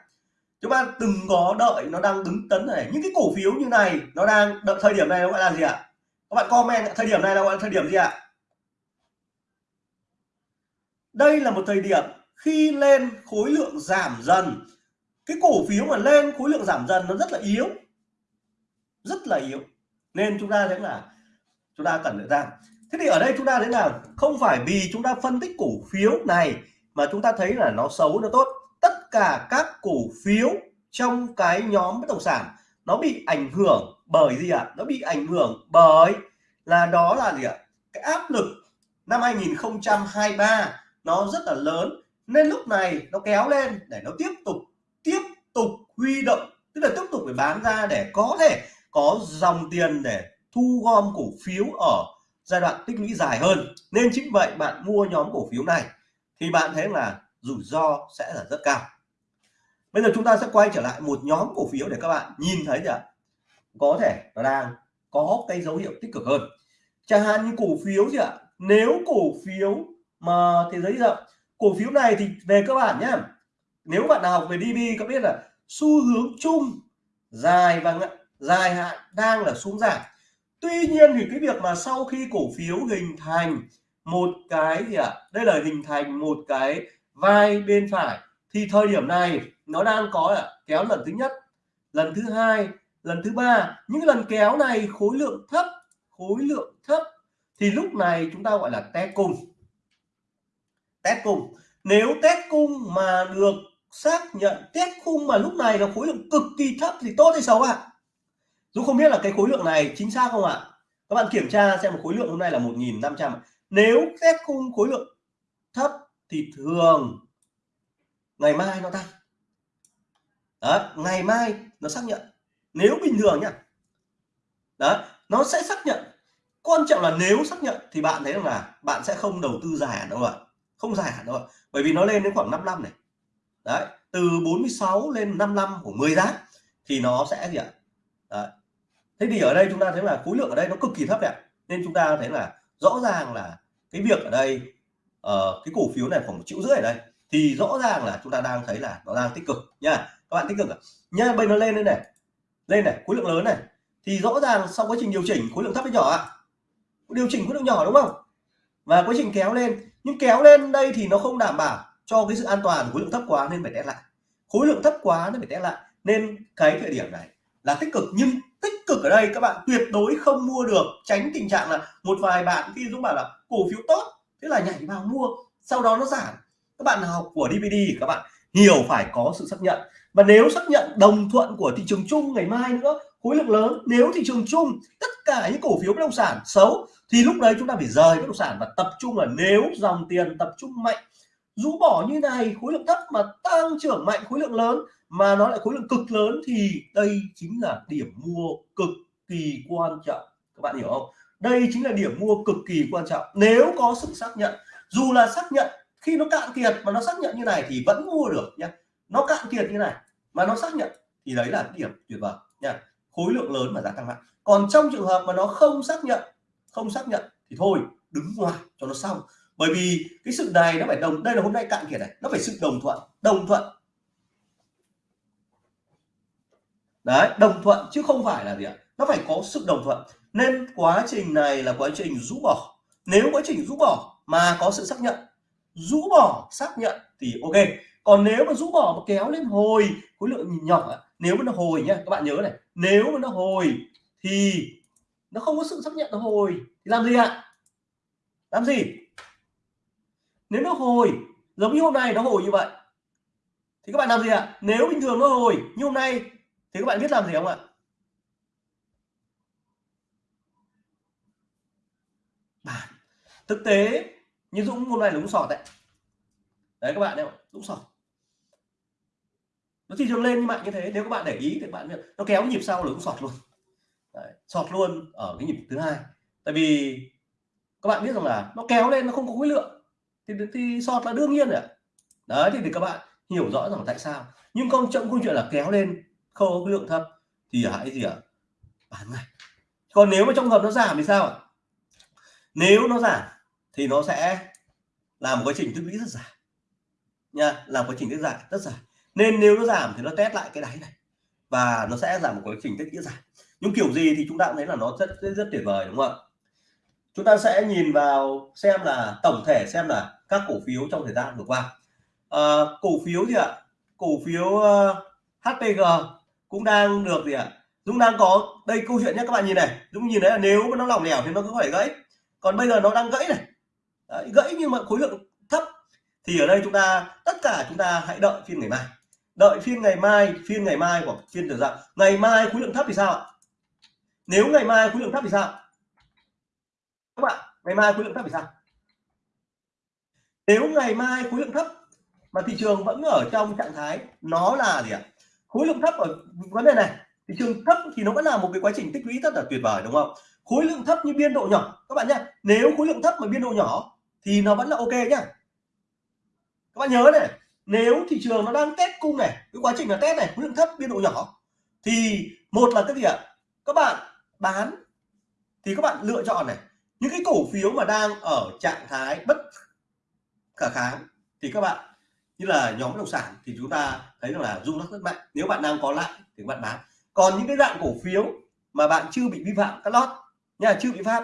Chúng ta đừng có đợi nó đang đứng tấn này. Những cái cổ phiếu như này, nó đang đợi thời điểm này nó gọi là gì ạ? Các bạn comment thời điểm này là gọi là thời điểm gì ạ? Đây là một thời điểm khi lên khối lượng giảm dần. Cái cổ phiếu mà lên khối lượng giảm dần nó rất là yếu. Rất là yếu. Nên chúng ta thấy là chúng ta cần phải ra thế thì ở đây chúng ta thấy là không phải vì chúng ta phân tích cổ phiếu này mà chúng ta thấy là nó xấu, nó tốt. Tất cả các cổ phiếu trong cái nhóm bất động sản nó bị ảnh hưởng bởi gì ạ à? nó bị ảnh hưởng bởi là đó là gì ạ à? cái áp lực năm 2023 nó rất là lớn nên lúc này nó kéo lên để nó tiếp tục tiếp tục huy động, tức là tiếp tục phải bán ra để có thể có dòng tiền để thu gom cổ phiếu ở giai đoạn tích lũy dài hơn nên chính vậy bạn mua nhóm cổ phiếu này thì bạn thấy là rủi ro sẽ là rất cao bây giờ chúng ta sẽ quay trở lại một nhóm cổ phiếu để các bạn nhìn thấy là có thể nó đang có cái dấu hiệu tích cực hơn. Chẳng hạn như cổ phiếu gì ạ? Nếu cổ phiếu mà thế giới rộng, cổ phiếu này thì về cơ bản nhé nếu bạn nào học về DB có biết là xu hướng chung dài và dài hạn đang là xuống giảm. Tuy nhiên thì cái việc mà sau khi cổ phiếu hình thành một cái gì ạ? À? đây là hình thành một cái vai bên phải, thì thời điểm này nó đang có là kéo lần thứ nhất, lần thứ hai, lần thứ ba. Những lần kéo này khối lượng thấp, khối lượng thấp. Thì lúc này chúng ta gọi là test cung. Test cung. Nếu test cung mà được xác nhận test cung mà lúc này là khối lượng cực kỳ thấp thì tốt hay xấu ạ? À? Dũng không biết là cái khối lượng này chính xác không ạ? À? các bạn kiểm tra xem một khối lượng hôm nay là 1.500 nếu test cung khối lượng thấp thì thường, ngày mai nó tăng đó ngày mai nó xác nhận. Nếu bình thường nhá. Đó nó sẽ xác nhận. Quan trọng là nếu xác nhận thì bạn thấy rằng là bạn sẽ không đầu tư dài đâu ạ. Không dài hạn đâu ạ. Bởi vì nó lên đến khoảng 5 năm này. Đấy từ 46 lên 5 năm của 10 giá thì nó sẽ gì ạ? Đấy. thế thì ở đây chúng ta thấy là khối lượng ở đây nó cực kỳ thấp ạ. Nên chúng ta thấy là rõ ràng là cái việc ở đây uh, cái cổ phiếu này khoảng một triệu rưỡi ở đây. Thì rõ ràng là chúng ta đang thấy là nó đang tích cực nha các bạn tích cực à? bây nó lên đây này. Lên này, khối lượng lớn này. Thì rõ ràng sau quá trình điều chỉnh, khối lượng thấp với nhỏ ạ? Điều chỉnh khối lượng nhỏ đúng không? Và quá trình kéo lên. Nhưng kéo lên đây thì nó không đảm bảo cho cái sự an toàn, khối lượng thấp quá nên phải test lại. Khối lượng thấp quá nên phải test lại. Nên cái thời điểm này là tích cực. Nhưng tích cực ở đây các bạn tuyệt đối không mua được, tránh tình trạng là một vài bạn khi dũng bảo là cổ phiếu tốt, thế là nhảy vào mua, sau đó nó giảm. Các bạn học của DVD các bạn hiểu phải có sự xác nhận và nếu xác nhận đồng thuận của thị trường chung ngày mai nữa, khối lượng lớn, nếu thị trường chung tất cả những cổ phiếu bất động sản xấu, thì lúc đấy chúng ta phải rời bất động sản và tập trung là nếu dòng tiền tập trung mạnh. Rũ bỏ như này, khối lượng thấp mà tăng trưởng mạnh, khối lượng lớn mà nó lại khối lượng cực lớn thì đây chính là điểm mua cực kỳ quan trọng. Các bạn hiểu không? Đây chính là điểm mua cực kỳ quan trọng. Nếu có sự xác nhận, dù là xác nhận khi nó cạn kiệt mà nó xác nhận như này thì vẫn mua được nhé nó cạn kiệt như này, mà nó xác nhận, thì đấy là điểm tuyệt vời, nha. Khối lượng lớn mà giá tăng mạnh. Còn trong trường hợp mà nó không xác nhận, không xác nhận, thì thôi, đứng ngoài cho nó xong. Bởi vì cái sự này nó phải đồng, đây là hôm nay cạn kiệt này, nó phải sự đồng thuận đồng thuận. Đấy, đồng thuận chứ không phải là gì ạ? Nó phải có sự đồng thuận. Nên quá trình này là quá trình rũ bỏ. Nếu quá trình rũ bỏ mà có sự xác nhận, rũ bỏ, xác nhận thì ok còn nếu mà rũ bỏ mà kéo lên hồi, khối lượng nhỏ nếu mà nó hồi nhá, các bạn nhớ này, nếu mà nó hồi thì nó không có sự xác nhận nó hồi, thì làm gì ạ? Làm gì? Nếu nó hồi, giống như hôm nay nó hồi như vậy, thì các bạn làm gì ạ? Nếu bình thường nó hồi như hôm nay, thì các bạn biết làm gì không ạ? Bản, thực tế, như Dũng hôm nay là Dũng sọt đấy. Đấy các bạn đấy Dũng sọt nó thị trường lên như mạnh như thế nếu các bạn để ý thì bạn nó kéo nhịp sau là cũng sọt luôn. Đấy, sọt luôn ở cái nhịp thứ hai. Tại vì các bạn biết rằng là nó kéo lên nó không có khối lượng. Thì thì sọt là đương nhiên rồi đấy thì, thì các bạn hiểu rõ rằng tại sao. Nhưng con chậm câu chuyện là kéo lên không có khối lượng thấp thì hãy gì ạ? Bán ngay. Còn nếu mà trong hợp nó giảm thì sao ạ? Nếu nó giảm thì nó sẽ làm quá trình tích lũy rất dài. Nha làm quá trình rất dài rất dài nên nếu nó giảm thì nó test lại cái đáy này và nó sẽ giảm một quá trình tích lũy giảm. Nhưng kiểu gì thì chúng ta cũng thấy là nó rất rất, rất tuyệt vời đúng không ạ? Chúng ta sẽ nhìn vào xem là tổng thể xem là các cổ phiếu trong thời gian vừa qua. À, cổ phiếu gì ạ cổ phiếu ờ, uh, HPG cũng đang được gì ạ? Dũng đang có đây câu chuyện nhé các bạn nhìn này. Dũng nhìn thấy là nếu nó lỏng lẻo thì nó có phải gãy. Còn bây giờ nó đang gãy này. Đấy, gãy nhưng mà khối lượng thấp. Thì ở đây chúng ta tất cả chúng ta hãy đợi phiên ngày mai đợi phiên ngày mai, phiên ngày mai hoặc phiên được dạng ngày mai khối lượng thấp thì sao ạ? Nếu ngày mai khối lượng thấp thì sao? Các bạn, ngày mai khối lượng thấp thì sao? Nếu ngày mai khối lượng thấp mà thị trường vẫn ở trong trạng thái nó là gì ạ? Khối lượng thấp ở vấn đề này, thị trường thấp thì nó vẫn là một cái quá trình tích lũy rất là tuyệt vời, đúng không? Khối lượng thấp như biên độ nhỏ, các bạn nhé. Nếu khối lượng thấp mà biên độ nhỏ thì nó vẫn là ok nhá. Các bạn nhớ này nếu thị trường nó đang test cung này, cái quá trình là test này, khối lượng thấp, biên độ nhỏ, thì một là cái gì ạ? Các bạn bán, thì các bạn lựa chọn này. Những cái cổ phiếu mà đang ở trạng thái bất khả kháng, thì các bạn như là nhóm bất động sản, thì chúng ta thấy rằng là rung lắc rất mạnh. Nếu bạn đang có lại thì các bạn bán. Còn những cái dạng cổ phiếu mà bạn chưa bị vi phạm các lót nha chưa bị pháp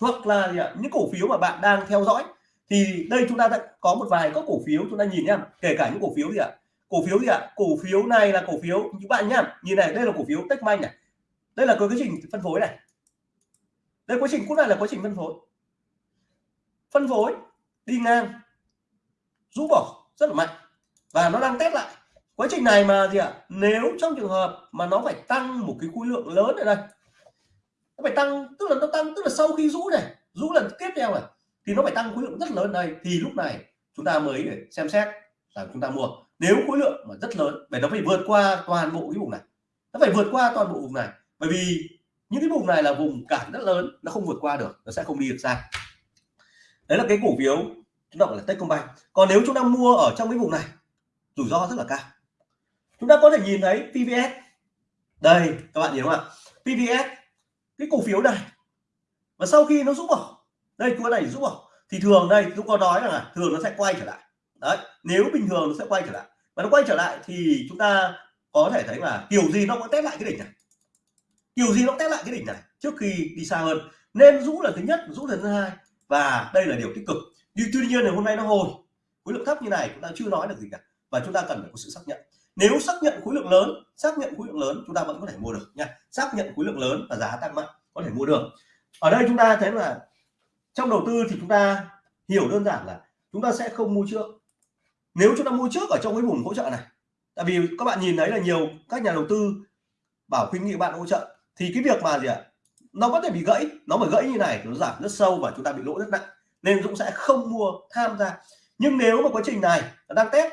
hoặc là gì ạ? những cổ phiếu mà bạn đang theo dõi thì đây chúng ta đã có một vài các cổ phiếu chúng ta nhìn nhá. Kể cả những cổ phiếu gì ạ? Cổ phiếu gì ạ? Cổ phiếu này là cổ phiếu những bạn nhá. Nhìn này, đây là cổ phiếu Techmanh này. Đây là cái quá trình phân phối này. Đây quá trình cút này là quá trình phân phối. Phân phối, đi ngang, rũ bỏ rất là mạnh. Và nó đang test lại. Quá trình này mà gì ạ? Nếu trong trường hợp mà nó phải tăng một cái khối lượng lớn ở đây, nó phải tăng, tức là nó tăng, tức là sau khi rũ này, rũ lần tiếp theo này thì nó phải tăng khối lượng rất lớn đây. Thì lúc này chúng ta mới để xem xét là chúng ta mua. Nếu khối lượng mà rất lớn để nó phải vượt qua toàn bộ cái vùng này. Nó phải vượt qua toàn bộ vùng này. Bởi vì những cái vùng này là vùng cản rất lớn, nó không vượt qua được, nó sẽ không đi được xa. Đấy là cái cổ phiếu chúng ta gọi là Techcombank. Còn nếu chúng ta mua ở trong cái vùng này, rủi ro rất là cao. Chúng ta có thể nhìn thấy PVS đây, các bạn nhìn không ạ? PVS cái cổ phiếu này, và sau khi nó rút bỏ đây cua này rút vào thì thường đây chúng có nói là thường nó sẽ quay trở lại. Đấy, nếu bình thường nó sẽ quay trở lại. Và nó quay trở lại thì chúng ta có thể thấy là kiểu gì nó cũng test lại cái đỉnh này. Kiểu gì nó test lại cái đỉnh này, trước khi đi xa hơn. Nên rũ là thứ nhất, rũ là thứ hai. Và đây là điều tích cực. Nhưng tuy nhiên là hôm nay nó hồi. Khối lượng thấp như này chúng ta chưa nói được gì cả. Và chúng ta cần phải có sự xác nhận. Nếu xác nhận khối lượng lớn, xác nhận khối lượng lớn, chúng ta vẫn có thể mua được nha. Xác nhận khối lượng lớn và giá tăng mạnh, có thể mua được. Ở đây chúng ta thấy là trong đầu tư thì chúng ta hiểu đơn giản là chúng ta sẽ không mua trước. Nếu chúng ta mua trước ở trong cái vùng hỗ trợ này, tại vì các bạn nhìn thấy là nhiều các nhà đầu tư bảo khuyến nghị bạn hỗ trợ, thì cái việc mà gì ạ? Nó có thể bị gãy, nó mà gãy như này nó giảm rất sâu và chúng ta bị lỗ rất nặng, nên Dũng sẽ không mua tham gia. Nhưng nếu mà quá trình này nó đang test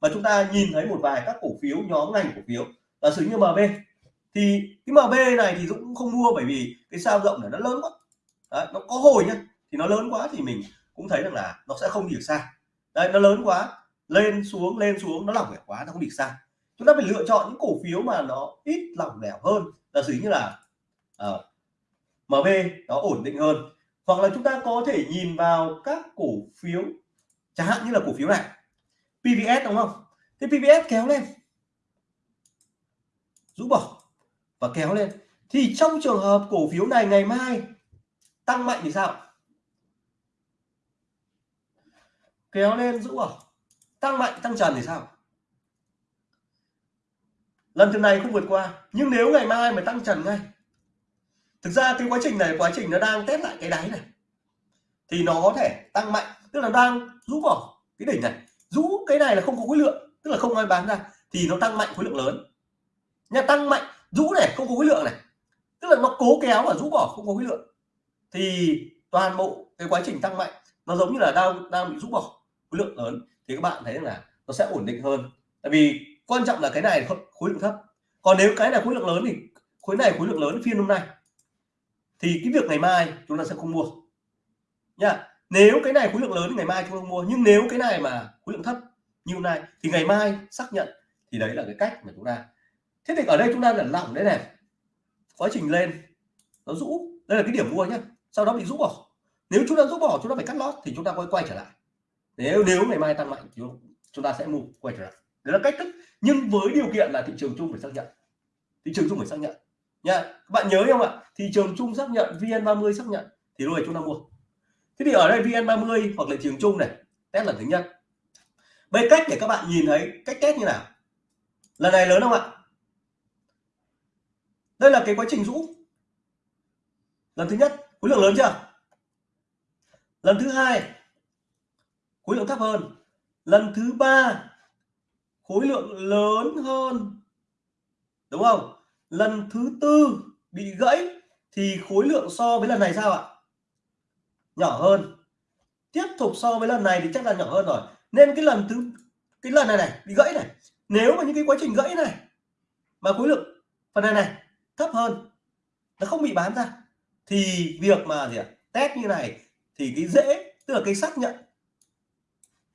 và chúng ta nhìn thấy một vài các cổ phiếu, nhóm ngành cổ phiếu là sử như MB thì cái MB này thì Dũng cũng không mua bởi vì cái sao rộng này nó lớn quá. Đấy, nó có hồi nhá thì nó lớn quá thì mình cũng thấy rằng là nó sẽ không đi được xa. Đây nó lớn quá lên xuống lên xuống nó lỏng lẻo quá nó không đi xa. Chúng ta phải lựa chọn những cổ phiếu mà nó ít lỏng lẻo hơn là gì như là ờ, uh, MB nó ổn định hơn. Hoặc là chúng ta có thể nhìn vào các cổ phiếu chẳng hạn như là cổ phiếu này PVS đúng không? Thế PVS kéo lên. Rũ bỏ và kéo lên. Thì trong trường hợp cổ phiếu này ngày mai tăng mạnh thì sao? Kéo lên rũ bỏ tăng mạnh, tăng trần thì sao? Lần thứ này không vượt qua. Nhưng nếu ngày mai mà tăng trần ngay, thực ra cái quá trình này, quá trình nó đang test lại cái đáy này, thì nó có thể tăng mạnh. Tức là đang rũ bỏ cái đỉnh này. Rũ cái này là không có khối lượng, tức là không ai bán ra, thì nó tăng mạnh khối lượng lớn. Nha, tăng mạnh, rũ này, không có khối lượng này. Tức là nó cố kéo và rũ bỏ không có khối lượng thì toàn bộ cái quá trình tăng mạnh, nó giống như là đang đang bị rũ bỏ khối lượng lớn, thì các bạn thấy là nó sẽ ổn định hơn. Tại vì quan trọng là cái này khối lượng thấp. Còn nếu cái này khối lượng lớn thì khối này khối lượng lớn phiên hôm nay. Thì cái việc ngày mai chúng ta sẽ không mua. Nha, nếu cái này khối lượng lớn thì ngày mai chúng ta mua. Nhưng nếu cái này mà khối lượng thấp như hôm nay thì ngày mai xác nhận thì đấy là cái cách mà chúng ta. Thế thì ở đây chúng ta là lỏng đấy này. Quá trình lên, nó rũ. Đây là cái điểm mua nhé sau đó bị rũ bỏ. Nếu chúng ta rũ bỏ, chúng ta phải cắt lót thì chúng ta quay quay trở lại. Nếu nếu ngày mai tăng mạnh thì chúng ta sẽ mua quay trở lại. Đó là cách thức, nhưng với điều kiện là thị trường chung phải xác nhận. Thị trường chung phải xác nhận. Nha, các bạn nhớ không ạ? Thị trường chung xác nhận vn 30 xác nhận, thì lúc này chúng ta mua. Thế thì ở đây vn 30 hoặc là thị trường chung này, test lần thứ nhất. Bây cách để các bạn nhìn thấy cách test như nào? Lần này lớn không ạ? Đây là cái quá trình rũ. Lần thứ nhất khối lượng lớn chưa? Lần thứ hai, khối lượng thấp hơn. Lần thứ ba, khối lượng lớn hơn. Đúng không? Lần thứ tư bị gãy thì khối lượng so với lần này sao ạ? Nhỏ hơn. Tiếp tục so với lần này thì chắc là nhỏ hơn rồi. Nên cái lần thứ, cái lần này này, bị gãy này. Nếu mà những cái quá trình gãy này, mà khối lượng phần này này thấp hơn, nó không bị bán ra thì việc mà gì ạ? Test như này thì cái dễ, tức là cái xác nhận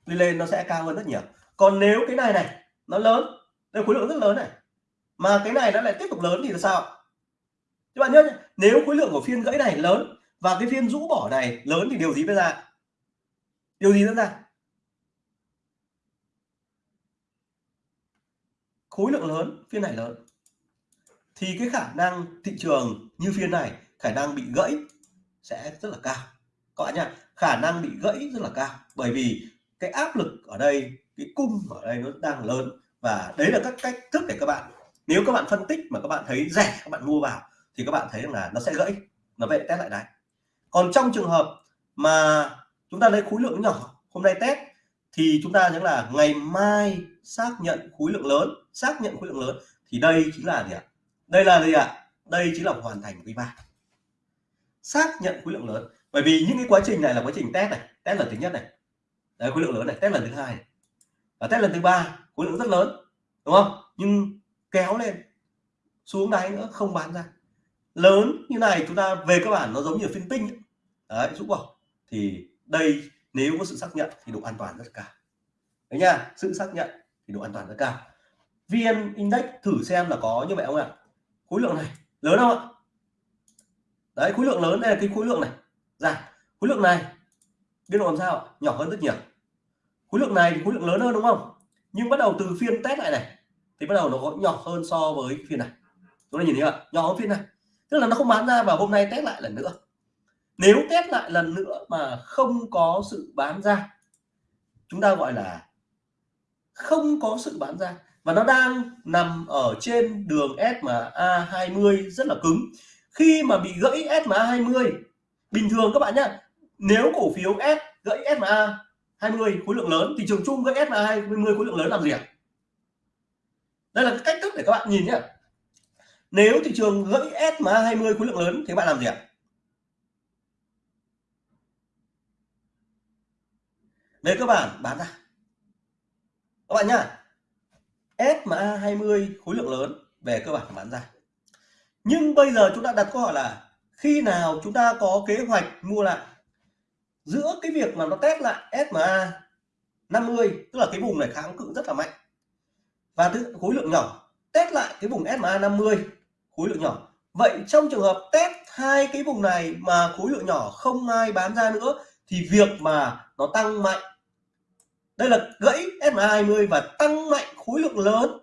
đi lên nó sẽ cao hơn rất nhiều. Còn nếu cái này này, nó lớn, đây khối lượng rất lớn này, mà cái này nó lại tiếp tục lớn thì là sao các bạn nhớ nếu khối lượng của phiên gãy này lớn và cái phiên rũ bỏ này lớn thì điều gì mới ra? Điều gì diễn ra? Khối lượng lớn, phiên này lớn. Thì cái khả năng thị trường như phiên này khả năng bị gãy sẽ rất là cao. Các bạn nhá, khả năng bị gãy rất là cao. Bởi vì cái áp lực ở đây, cái cung ở đây nó đang lớn và đấy là các cách thức để các bạn, nếu các bạn phân tích mà các bạn thấy rẻ, các bạn mua vào thì các bạn thấy rằng là nó sẽ gãy, nó vậy test lại đáy còn trong trường hợp mà chúng ta lấy khối lượng nhỏ, hôm nay test, thì chúng ta nhớ là ngày mai xác nhận khối lượng lớn, xác nhận khối lượng lớn thì đây chính là gì ạ? Đây là gì ạ? Đây chính là hoàn thành quý ba xác nhận khối lượng lớn. Bởi vì những cái quá trình này là quá trình test này, test lần thứ nhất này. Đấy, khối lượng lớn này, test lần thứ hai này. và test lần thứ ba, khối lượng rất lớn, đúng không? Nhưng kéo lên, xuống đáy nữa, không bán ra. Lớn như này, chúng ta về các bản nó giống như phiên tinh đấy rút bỏ thì đây, nếu có sự xác nhận thì độ an toàn rất cao. Đấy nha, sự xác nhận thì độ an toàn rất cao. Vn index thử xem là có như vậy không ạ? Khối lượng này, lớn không ạ? Đấy, khối lượng lớn đây là cái khối lượng này. Ra, khối lượng này, biên độ làm sao nhỏ hơn rất nhiều. Khối lượng này thì khối lượng lớn hơn đúng không? Nhưng bắt đầu từ phiên test lại này, thì bắt đầu nó có nhỏ hơn so với phiên này. Chúng ta nhìn thấy không nhỏ hơn phiên này. Tức là nó không bán ra và hôm nay test lại lần nữa. Nếu test lại lần nữa mà không có sự bán ra, chúng ta gọi là không có sự bán ra. Và nó đang nằm ở trên đường SMA 20 rất là cứng khi mà bị gãy SMA 20 bình thường các bạn nhé nếu cổ phiếu S gãy SMA 20 khối lượng lớn, thị trường chung gãy SMA 20 khối lượng lớn làm gì ạ đây là cách thức để các bạn nhìn nhé nếu thị trường gãy SMA 20 khối lượng lớn thì bạn làm gì à? ạ về cơ bản, bán ra. Các bạn nhá SMA 20 khối lượng lớn về cơ bản bán ra nhưng bây giờ chúng ta đặt câu hỏi là khi nào chúng ta có kế hoạch mua lại? Giữa cái việc mà nó test lại SMA 50 tức là cái vùng này kháng cự rất là mạnh. Và thứ khối lượng nhỏ, test lại cái vùng SMA 50 khối lượng nhỏ. Vậy trong trường hợp test hai cái vùng này mà khối lượng nhỏ không ai bán ra nữa, thì việc mà nó tăng mạnh. Đây là gãy SMA 20 và tăng mạnh khối lượng lớn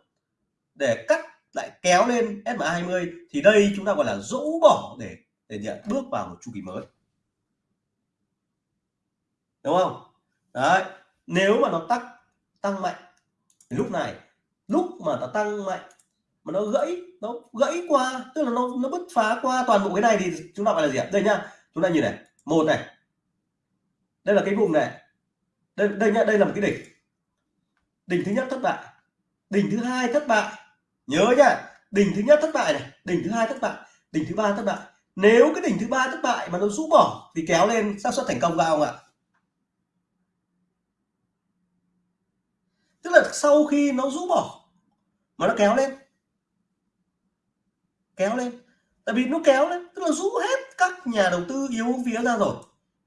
để cắt lại kéo lên SMA 20 thì đây chúng ta gọi là rũ bỏ để để nhận bước vào một chu kỳ mới. Đúng không? Đấy, nếu mà nó tăng tăng mạnh thì lúc này, lúc mà nó tăng mạnh, mà nó gãy nó gãy qua, tức là nó nó bứt phá qua toàn bộ cái này thì chúng ta gọi là gì ạ? Đây nhá chúng ta nhìn này, một này, đây là cái vùng này, đây đây nhá đây là một cái đỉnh. Đỉnh thứ nhất thất bại, đỉnh thứ hai thất bại nhớ nhá, đỉnh thứ nhất thất bại này, đỉnh thứ hai thất bại, đỉnh thứ ba thất bại. Nếu cái đỉnh thứ ba thất bại mà nó rũ bỏ thì kéo lên xác suất thành công cao không ạ? Tức là sau khi nó rũ bỏ mà nó kéo lên. Kéo lên. Tại vì nó kéo lên, tức là rũ hết các nhà đầu tư yếu phía ra rồi.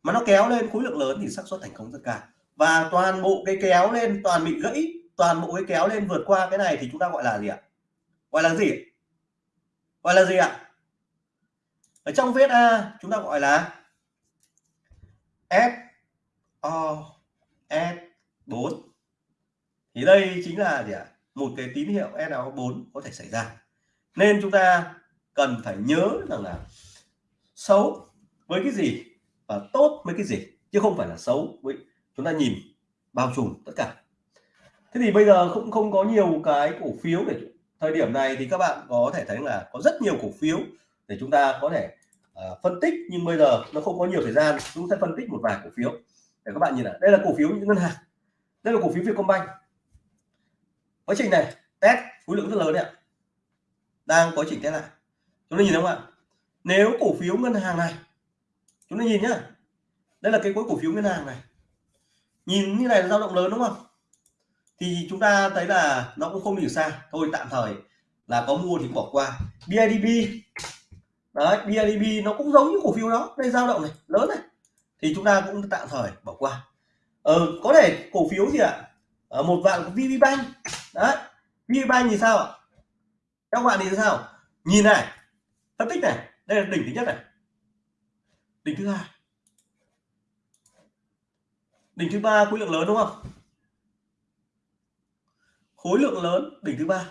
Mà nó kéo lên khối lượng lớn thì xác suất thành công rất cao. Và toàn bộ cái kéo lên, toàn bị gãy, toàn bộ cái kéo lên vượt qua cái này thì chúng ta gọi là gì ạ? Gọi là gì? Gọi là gì ạ? Ở trong viết, A, chúng ta gọi là f, O, S 4 thì đây chính là gì ạ? Một cái tín hiệu SO4 có thể xảy ra. Nên chúng ta cần phải nhớ rằng là xấu với cái gì và tốt với cái gì, chứ không phải là xấu với, chúng ta nhìn bao trùm tất cả. Thế thì bây giờ cũng không có nhiều cái cổ phiếu để thời điểm này thì các bạn có thể thấy là có rất nhiều cổ phiếu để chúng ta có thể uh, phân tích nhưng bây giờ nó không có nhiều thời gian chúng sẽ phân tích một vài cổ phiếu. Để các bạn nhìn là đây là cổ phiếu những ngân hàng đây là cổ phiếu Vietcombank. Quá trình này test khối lượng rất lớn đấy ạ. Đang có trình test lại. Chúng ta nhìn không ạ? Nếu cổ phiếu ngân hàng này chúng ta nhìn nhá. Đây là cái cuối cổ phiếu ngân hàng này. Nhìn như này là dao động lớn đúng không? Thì chúng ta thấy là nó cũng không hiểu xa. Thôi tạm thời là có mua thì bỏ qua. BIDB đấy BIDB nó cũng giống như cổ phiếu đó. Đây dao động này lớn này. Thì chúng ta cũng tạm thời bỏ qua. Ờ, có thể cổ phiếu gì ạ ở một vạn của VPBank đấy VPBank thì sao ạ? Các bạn thì sao? Nhìn này phân tích này. Đây là đỉnh thứ nhất này. Đỉnh thứ hai. Đỉnh thứ ba khối lượng lớn đúng không? Khối lượng lớn, đỉnh thứ ba.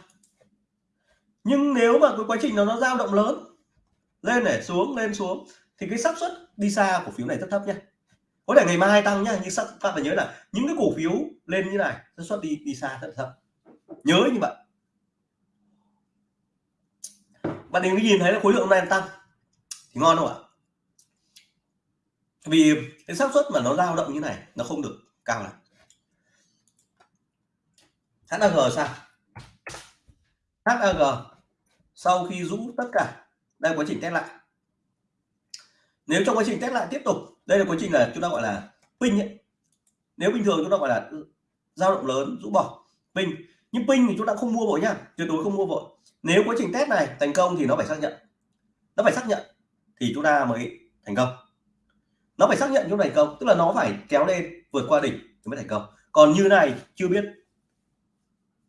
Nhưng nếu mà cái quá trình nó nó dao động lớn, lên này, xuống, lên, xuống, thì cái xác suất đi xa cổ phiếu này rất thấp nhé có thể ngày mai tăng nhá, nhưng các bạn phải nhớ là những cái cổ phiếu lên như này, xác suất đi đi xa rất thấp. Nhớ như vậy. Bạn đừng nhìn thấy là khối lượng này tăng. Thì ngon không ạ? Vì cái xác suất mà nó dao động như này, nó không được cao lắm. HAG sao? HAG sau khi rũ tất cả, đây quá trình test lại. Nếu trong quá trình test lại tiếp tục, đây là quá trình là chúng ta gọi là pin ấy. nếu bình thường chúng ta gọi là dao động lớn, rũ bỏ, pin. Nhưng pin thì chúng ta không mua vội nhá tuyệt đối không mua vội. Nếu quá trình test này thành công thì nó phải xác nhận. Nó phải xác nhận thì chúng ta mới thành công. Nó phải xác nhận chúng thành công, tức là nó phải kéo lên vượt qua đỉnh thì mới thành công. Còn như này chưa biết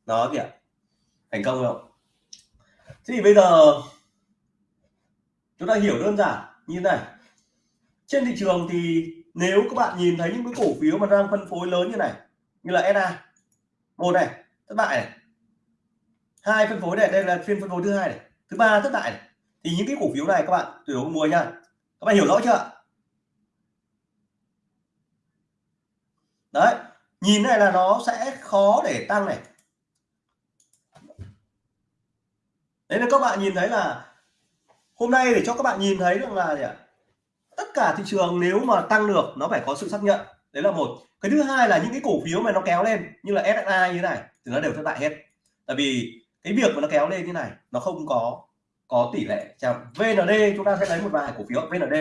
nó kìa. Thành công không? Thế thì bây giờ, chúng ta hiểu đơn giản như này. Trên thị trường thì nếu các bạn nhìn thấy những cái cổ phiếu mà đang phân phối lớn như này, như là SA một này, thất bại này. Hai phân phối này, đây là phiên phân phối thứ hai này. Thứ ba thất bại này. Thì những cái cổ phiếu này các bạn tuyệt đối mua nha các bạn hiểu rõ chưa? Đấy, nhìn này là nó sẽ khó để tăng này. Đấy là các bạn nhìn thấy là hôm nay để cho các bạn nhìn thấy rằng là gì ạ? Tất cả thị trường nếu mà tăng được, nó phải có sự xác nhận. Đấy là một. Cái thứ hai là những cái cổ phiếu mà nó kéo lên, như là SSI như thế này, thì nó đều thất bại hết. Tại vì cái việc mà nó kéo lên như này, nó không có có tỷ lệ trong VND chúng ta sẽ lấy một vài cổ phiếu VND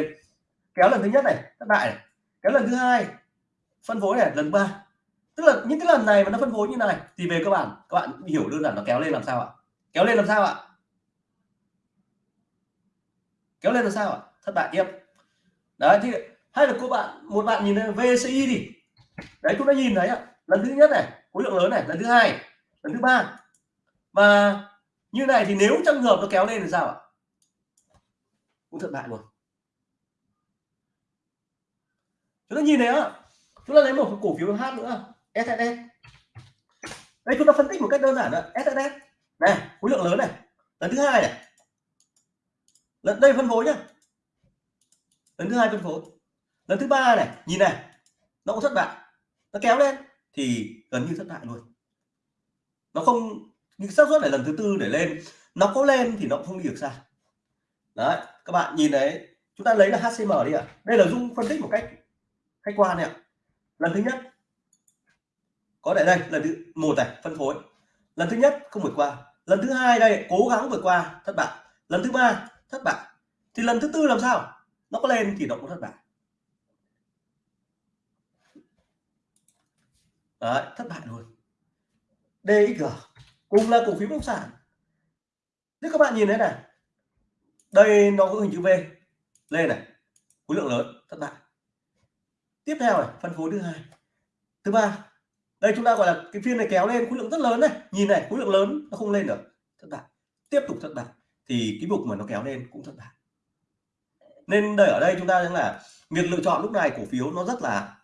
kéo lần thứ nhất này, thất bại này. Kéo lần thứ hai, phân phối này, lần ba. Tức là những cái lần này mà nó phân phối như này, thì về cơ bản, các bạn hiểu đơn giản nó kéo lên làm sao ạ? Kéo lên làm sao ạ? Kéo lên là sao ạ? Thất bại tiếp đấy, thì hay là cô bạn, một bạn nhìn lên VCI đi. Đấy chúng ta nhìn thấy ạ. Lần thứ nhất này, khối lượng lớn này. Lần thứ hai, lần thứ ba. Và như này thì nếu trong hợp nó kéo lên thì sao ạ? Cũng thất bại luôn. Chúng ta nhìn thấy ạ. Chúng ta lấy một cổ phiếu H nữa. SSS đây, chúng ta phân tích một cách đơn giản là SSS này, khối lượng lớn này. Lần thứ hai này lần đây phân phối nhá. Lần thứ hai phân phối. Lần thứ ba này, nhìn này, nó cũng thất bại. Nó kéo lên thì gần như thất bại luôn. Nó không nhưng xác suất này lần thứ tư để lên, nó có lên thì nó cũng không đi được xa. Đấy, các bạn nhìn đấy, chúng ta lấy là HCM đi ạ. À. đây là dung phân tích một cách khách quan này ạ. Lần thứ nhất, có thể đây, lần thứ một này, phân phối. Lần thứ nhất không vượt qua. Lần thứ hai đây, cố gắng vượt qua, thất bại. Lần thứ ba thất bại. Thì lần thứ tư làm sao? Nó có lên thì nó cũng thất bại. Đấy, thất bại luôn. DXG cùng là cổ phiếu bất động sản. Thế các bạn nhìn thấy này. Đây nó có hình chữ V. Lên này. Khối lượng lớn thất bại. Tiếp theo này phân phối thứ hai. Thứ ba đây chúng ta gọi là cái phiên này kéo lên khối lượng rất lớn này. Nhìn này khối lượng lớn nó không lên được. Thất bại. Tiếp tục thất bại thì cái bục mà nó kéo lên cũng thất bại nên đây, ở đây chúng ta thấy là việc lựa chọn lúc này cổ phiếu nó rất là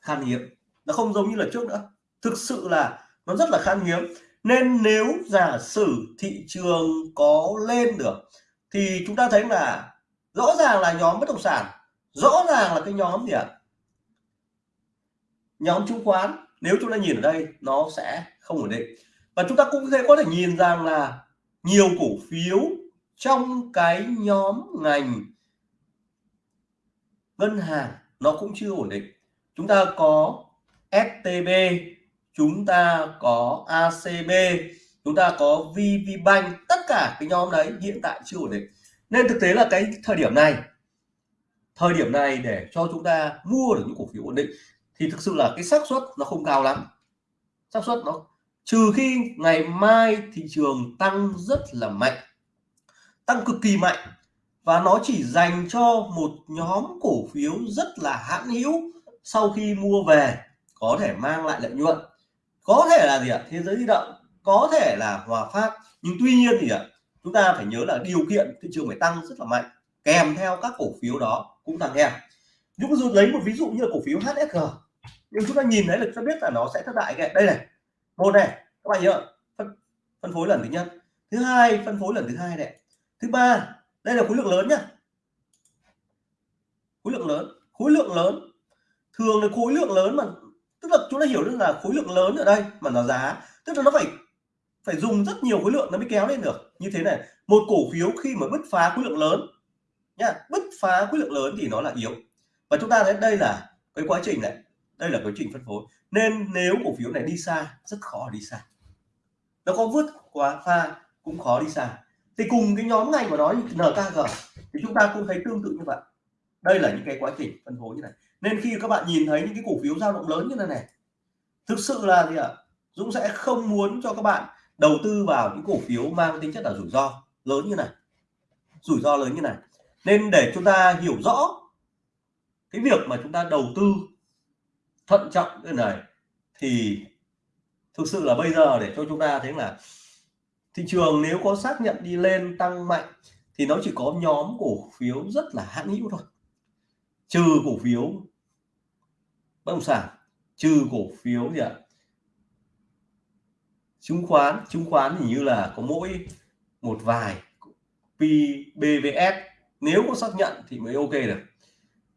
khan hiếm. Nó không giống như là trước nữa. Thực sự là nó rất là khan hiếm. Nên nếu giả sử thị trường có lên được, thì chúng ta thấy là rõ ràng là nhóm bất động sản, rõ ràng là cái nhóm gì ạ? Nhóm chứng khoán. Nếu chúng ta nhìn ở đây, nó sẽ không ổn định. Và chúng ta cũng sẽ có thể nhìn rằng là nhiều cổ phiếu trong cái nhóm ngành ngân hàng nó cũng chưa ổn định. Chúng ta có STB chúng ta có ACB chúng ta có VPBank tất cả cái nhóm đấy hiện tại chưa ổn định. Nên thực tế là cái thời điểm này, thời điểm này để cho chúng ta mua được những cổ phiếu ổn định thì thực sự là cái xác suất nó không cao lắm. Xác suất nó, trừ khi ngày mai thị trường tăng rất là mạnh tăng cực kỳ mạnh. Và nó chỉ dành cho một nhóm cổ phiếu rất là hãn hữu sau khi mua về có thể mang lại lợi nhuận. Có thể là gì ạ? Thế giới di động có thể là hòa phát. Nhưng tuy nhiên thì ạ chúng ta phải nhớ là điều kiện thị trường phải tăng rất là mạnh kèm theo các cổ phiếu đó cũng tăng theo. Chúng ta lấy một ví dụ như là cổ phiếu HSG nhưng chúng ta nhìn thấy là chúng ta biết là nó sẽ thất bại cái đây này. Một này các bạn nhớ phân, phân phối lần thứ nhất. Thứ hai phân phối lần thứ hai này thứ ba, đây là khối lượng lớn nhá. Khối lượng lớn, khối lượng lớn. Thường là khối lượng lớn mà, tức là chúng ta hiểu được là khối lượng lớn ở đây mà nó giá, tức là nó phải phải dùng rất nhiều khối lượng nó mới kéo lên được. Như thế này, một cổ phiếu khi mà bứt phá khối lượng lớn nhá, bứt phá khối lượng lớn thì nó là yếu. Và chúng ta thấy đây là cái quá trình này, đây là quá trình phân phối. Nên nếu cổ phiếu này đi xa, rất khó đi xa. Nó có vứt quá, pha cũng khó đi xa thì cùng cái nhóm ngành mà nó như NKG thì chúng ta cũng thấy tương tự như vậy. Đây là những cái quá trình phân phối như này. Nên khi các bạn nhìn thấy những cái cổ phiếu dao động lớn như thế này, thực sự là gì ạ? Dũng sẽ không muốn cho các bạn đầu tư vào những cổ phiếu mang tính chất là rủi ro lớn như này. Rủi ro lớn như này. Nên để chúng ta hiểu rõ cái việc mà chúng ta đầu tư thận trọng như này thì thực sự là bây giờ để cho chúng ta thấy là thị trường nếu có xác nhận đi lên tăng mạnh thì nó chỉ có nhóm cổ phiếu rất là hãn hữu thôi. Trừ cổ phiếu bất động sản, trừ cổ phiếu gì ạ? Chứng khoán chứng khoán thì như là có mỗi một vài PBVS nếu có xác nhận thì mới ok được.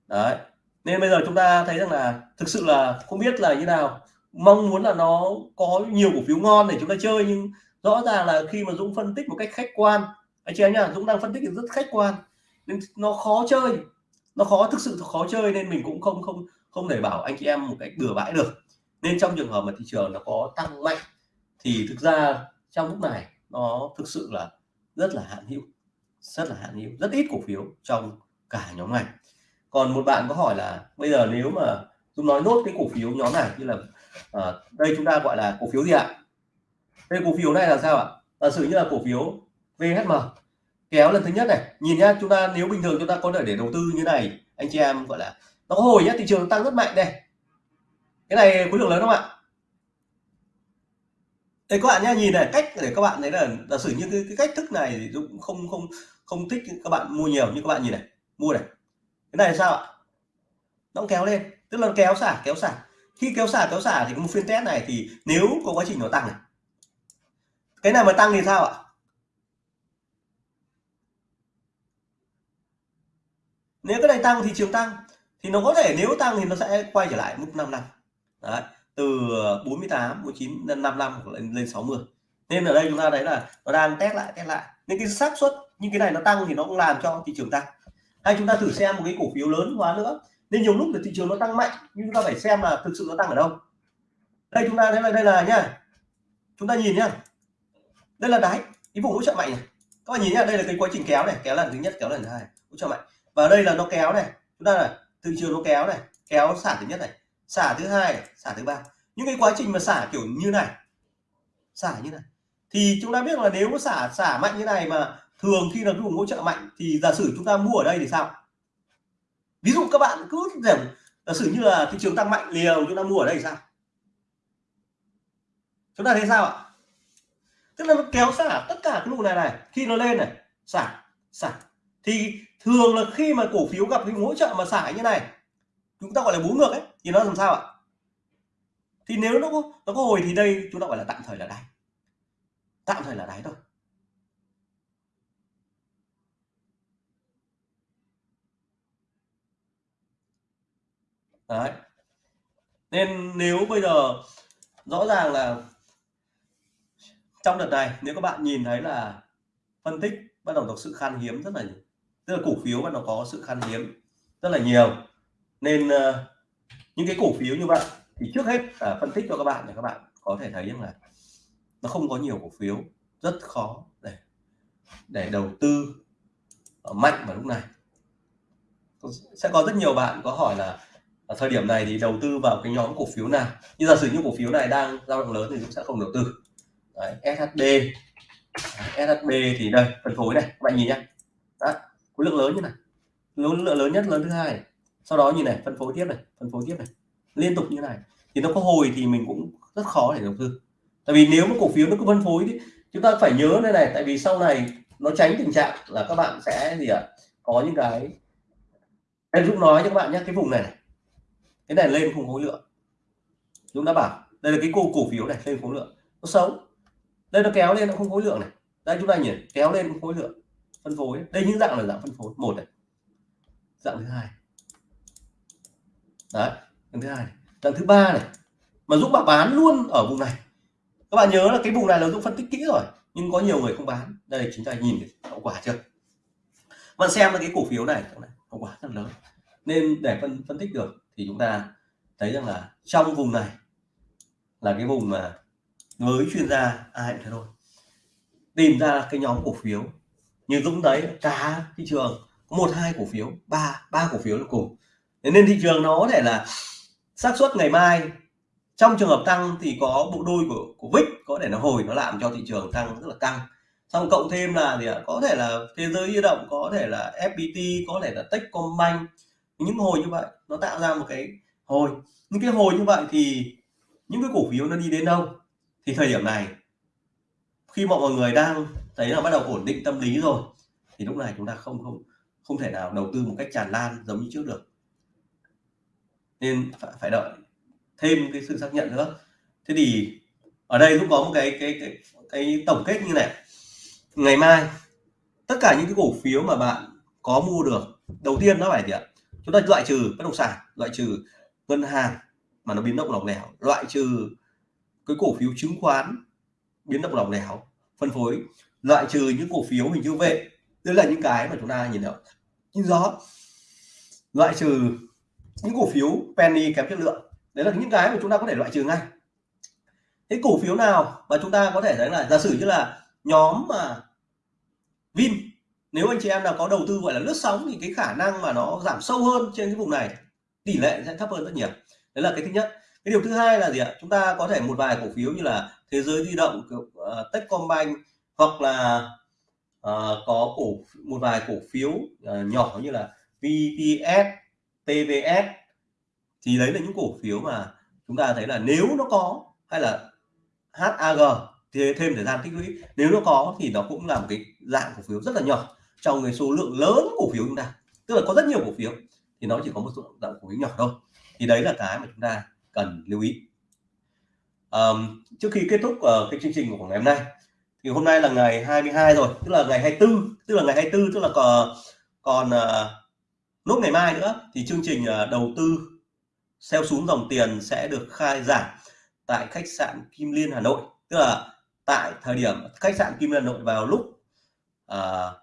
Đấy, nên bây giờ chúng ta thấy rằng là thực sự là không biết là như nào. Mong muốn là nó có nhiều cổ phiếu ngon để chúng ta chơi, nhưng rõ ràng là khi mà Dũng phân tích một cách khách quan anh chị em nhá Dũng đang phân tích rất khách quan nên nó khó chơi nó khó thực sự khó chơi nên mình cũng không không không thể bảo anh chị em một cách bừa bãi được. Nên trong trường hợp mà thị trường nó có tăng mạnh thì thực ra trong lúc này nó thực sự là rất là hạn hữu rất là hạn hữu rất ít cổ phiếu trong cả nhóm ngành. Còn một bạn có hỏi là bây giờ nếu mà dũng nói nốt cái cổ phiếu nhóm này như là à, đây chúng ta gọi là cổ phiếu gì ạ? Đây cổ phiếu này là sao ạ? Giả sử như là cổ phiếu VHM kéo lần thứ nhất này. Nhìn nhá chúng ta nếu bình thường chúng ta có thể để đầu tư như này anh chị em gọi là nó có hồi nhá thị trường tăng rất mạnh đây. Cái này khối lượng lớn không ạ? Đây các bạn nhá nhìn này cách để các bạn thấy là giả sử như cái, cái cách thức này thì cũng không không không thích các bạn mua nhiều như các bạn nhìn này mua này. Cái này là sao ạ? Nó kéo lên tức là kéo xả kéo xả. Khi kéo xả kéo xả thì có một phiên test này thì nếu có quá trình nó tăng này cái này mà tăng thì sao ạ? Nếu cái này tăng thị trường tăng, thì nó có thể nếu tăng thì nó sẽ quay trở lại mức 5 năm. Đấy, từ 48 49 lên 55 hoặc lên lên 60 nên ở đây chúng ta thấy là nó đang test lại test lại. Nên cái xác suất như cái này nó tăng thì nó cũng làm cho thị trường tăng. Hay chúng ta thử xem một cái cổ phiếu lớn hóa nữa. Nên nhiều lúc là thị trường nó tăng mạnh, nhưng chúng ta phải xem là thực sự nó tăng ở đâu. Đây chúng ta thấy là, đây là nhá. Chúng ta nhìn nhá đây là đáy cái vùng hỗ trợ mạnh này. Các bạn nhìn nhá đây là cái quá trình kéo này kéo lần thứ nhất kéo lần thứ hai hỗ trợ mạnh. Và đây là nó kéo này. Chúng ta là thị trường nó kéo này kéo xả thứ nhất này xả thứ hai này, xả thứ ba. Những cái quá trình mà xả kiểu như này xả như này thì chúng ta biết là nếu xả xả mạnh như này mà thường khi là cái vùng hỗ trợ mạnh thì giả sử chúng ta mua ở đây thì sao? Ví dụ các bạn cứ rằng giả sử như là thị trường tăng mạnh liều chúng ta mua ở đây thì sao? Chúng ta thấy sao ạ? Tức là nó kéo xả tất cả cái vùng này này, khi nó lên này, xả xả. Thì thường là khi mà cổ phiếu gặp cái hỗ trợ mà xả như này, chúng ta gọi là bú ngược ấy, thì nó làm sao ạ? Thì nếu nó có nó có hồi thì đây chúng ta gọi là tạm thời là đáy. Tạm thời là đáy thôi. Đấy. Nên nếu bây giờ rõ ràng là trong đợt này nếu các bạn nhìn thấy là phân tích bắt đầu có sự khan hiếm rất là tức là cổ phiếu bắt đầu có sự khan hiếm rất là nhiều. Nên uh, những cái cổ phiếu như vậy thì trước hết là phân tích cho các bạn để các bạn có thể thấy rằng là nó không có nhiều cổ phiếu rất khó để để đầu tư ờ, mạnh vào lúc này. Sẽ có rất nhiều bạn có hỏi là ở thời điểm này thì đầu tư vào cái nhóm cổ phiếu nào? Như giả sử như cổ phiếu này đang dao động lớn thì cũng sẽ không đầu tư. Đấy, SHB SHB thì đây phân phối này các bạn nhìn nhé Đó, khối lượng lớn như này. Lớn lượng lớn nhất lớn thứ hai này. sau đó nhìn này phân phối tiếp này phân phối tiếp này. Liên tục như này. Thì nó có hồi thì mình cũng rất khó để đầu tư. Tại vì nếu mà cổ phiếu nó cứ phân phối thì chúng ta phải nhớ đây này tại vì sau này nó tránh tình trạng là các bạn sẽ gì ạ? À, có những cái em Dũng nói cho các bạn nhé cái vùng này, này. Cái này lên không khối lượng. Dũng đã bảo đây là cái cổ cổ phiếu này lên khối lượng. Nó xấu đây nó kéo lên, nó không khối lượng này. Đây, chúng ta nhìn, kéo lên không khối lượng, phân phối. Đây những dạng là dạng phân phối. Một này. Dạng thứ hai. Đấy, dạng thứ hai này. dạng thứ ba này. Mà Dũng bảo bán luôn ở vùng này. Các bạn nhớ là cái vùng này là Dũng phân tích kỹ rồi, nhưng có nhiều người không bán. Đây, chúng ta nhìn hậu quả chưa? Bạn xem là cái cổ phiếu này hậu quả rất lớn. Nên để phân phân tích được thì chúng ta thấy rằng là trong vùng này là cái vùng mà với chuyên gia ai cũng thế thôi tìm ra cái nhóm cổ phiếu. Như Dũng đấy cả thị trường, có một, hai cổ phiếu, ba ba cổ phiếu là cùng. Nên thị trường nó có thể là xác suất ngày mai, trong trường hợp tăng thì có bộ đôi của của VIX có thể nó hồi nó làm cho thị trường tăng rất là căng. Xong cộng thêm là gì ạ? Có thể là thế giới di động, có thể là FPT có thể là Techcombank. Những hồi như vậy, nó tạo ra một cái hồi. Những cái hồi như vậy thì những cái cổ phiếu nó đi đến đâu? Thì thời điểm này khi mọi người đang thấy là bắt đầu ổn định tâm lý rồi thì lúc này chúng ta không không không thể nào đầu tư một cách tràn lan giống như trước được. Nên phải, phải đợi thêm cái sự xác nhận nữa. Thế thì ở đây cũng có một cái cái cái cái tổng kết như này. Ngày mai tất cả những cái cổ phiếu mà bạn có mua được đầu tiên nó phải gì ạ? Chúng ta loại trừ bất động sản loại trừ ngân hàng mà nó biến động lỏng lẻo loại trừ cái cổ phiếu chứng khoán biến động lỏng lẻo, phân phối, loại trừ những cổ phiếu hình chữ vệ đây là những cái mà chúng ta nhìn được nhưng gió loại trừ những cổ phiếu penny kém chất lượng. Đấy là những cái mà chúng ta có thể loại trừ ngay. Cái cổ phiếu nào mà chúng ta có thể thấy là, giả sử như là nhóm mà Vin, nếu anh chị em nào có đầu tư, gọi là lướt sóng thì cái khả năng mà nó giảm sâu hơn trên cái vùng này, tỷ lệ sẽ thấp hơn rất nhiều. Đấy là cái thứ nhất cái điều thứ hai là gì ạ? Chúng ta có thể một vài cổ phiếu như là thế giới di động uh, Techcombank hoặc là uh, có cổ một vài cổ phiếu uh, nhỏ như là VPS TVS thì đấy là những cổ phiếu mà chúng ta thấy là nếu nó có hay là HAG thì thêm thời gian tích lũy nếu nó có thì nó cũng là một cái dạng cổ phiếu rất là nhỏ trong cái số lượng lớn cổ phiếu chúng ta. Tức là có rất nhiều cổ phiếu thì nó chỉ có một số dạng cổ phiếu nhỏ thôi. Thì đấy là cái mà chúng ta cần lưu ý. Um, trước khi kết thúc uh, cái chương trình của ngày hôm nay thì hôm nay là ngày 22 rồi tức là ngày 24 tức là ngày 24 tức là ờ, còn còn uh, nốt ngày mai nữa thì chương trình uh, đầu tư xeo xuống dòng tiền sẽ được khai giảng tại khách sạn Kim Liên Hà Nội. Tức là tại thời điểm khách sạn Kim Liên Hà Nội vào lúc uh,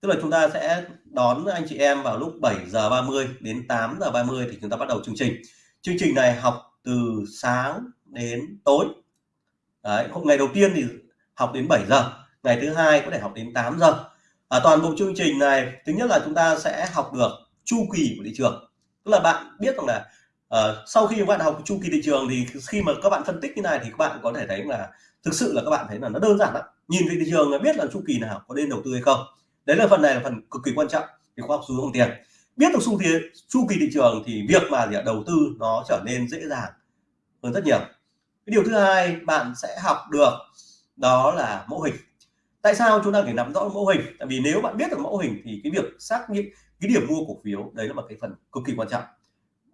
tức là chúng ta sẽ đón anh chị em vào lúc 7 giờ 30 đến 8 giờ 30 thì chúng ta bắt đầu chương trình chương trình này học từ sáng đến tối. Đấy, ngày đầu tiên thì học đến 7 giờ ngày thứ hai có thể học đến 8 giờ. À, toàn bộ chương trình này thứ nhất là chúng ta sẽ học được chu kỳ của thị trường. Tức là bạn biết rằng là uh, sau khi các bạn học chu kỳ thị trường thì khi mà các bạn phân tích như này thì các bạn có thể thấy là thực sự là các bạn thấy là nó đơn giản lắm. Nhìn về thị trường là biết là chu kỳ nào có nên đầu tư hay không. Đấy là phần này là phần cực kỳ quan trọng thì khoa học xu hướng tiền biết được xu thế chu kỳ thị trường thì việc mà gì đầu tư nó trở nên dễ dàng hơn rất nhiều. Cái điều thứ hai bạn sẽ học được đó là mẫu hình. Tại sao chúng ta phải nắm rõ mẫu hình? Tại vì nếu bạn biết được mẫu hình thì cái việc xác định cái điểm mua cổ phiếu, đấy là một cái phần cực kỳ quan trọng.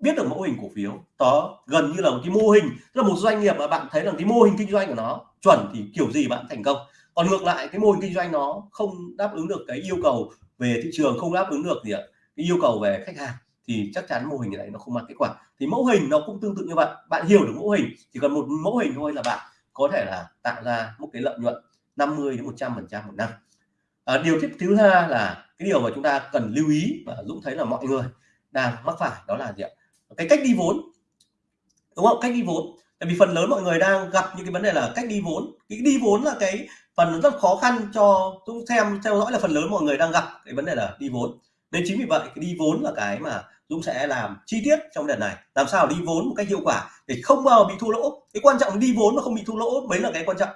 Biết được mẫu hình cổ phiếu, đó gần như là một cái mô hình, tức là một doanh nghiệp mà bạn thấy là cái mô hình kinh doanh của nó chuẩn thì kiểu gì bạn thành công. Còn ngược lại, cái mô hình kinh doanh nó không đáp ứng được cái yêu cầu về thị trường, không đáp ứng được gì ạ cái yêu cầu về khách hàng thì chắc chắn mô hình này nó không mang kết quả. Thì mẫu hình nó cũng tương tự như vậy. Bạn hiểu được mẫu hình chỉ cần một mẫu hình thôi là bạn có thể là tạo ra một cái lợi nhuận 50 đến 100 phần trăm một năm. À, điều tiếp thứ hai là cái điều mà chúng ta cần lưu ý và Dũng thấy là mọi người đang mắc phải đó là gì ạ? Cái cách đi vốn đúng không? Cách đi vốn. Tại vì phần lớn mọi người đang gặp những cái vấn đề là cách đi vốn. Cái đi vốn là cái phần rất khó khăn cho Dũng xem theo dõi là phần lớn mọi người đang gặp cái vấn đề là đi vốn nên chính vì vậy cái đi vốn là cái mà Dũng sẽ làm chi tiết trong đợt này. Làm sao đi vốn một cách hiệu quả để không bao bị thua lỗ. Cái quan trọng đi vốn mà không bị thua lỗ mới là cái quan trọng.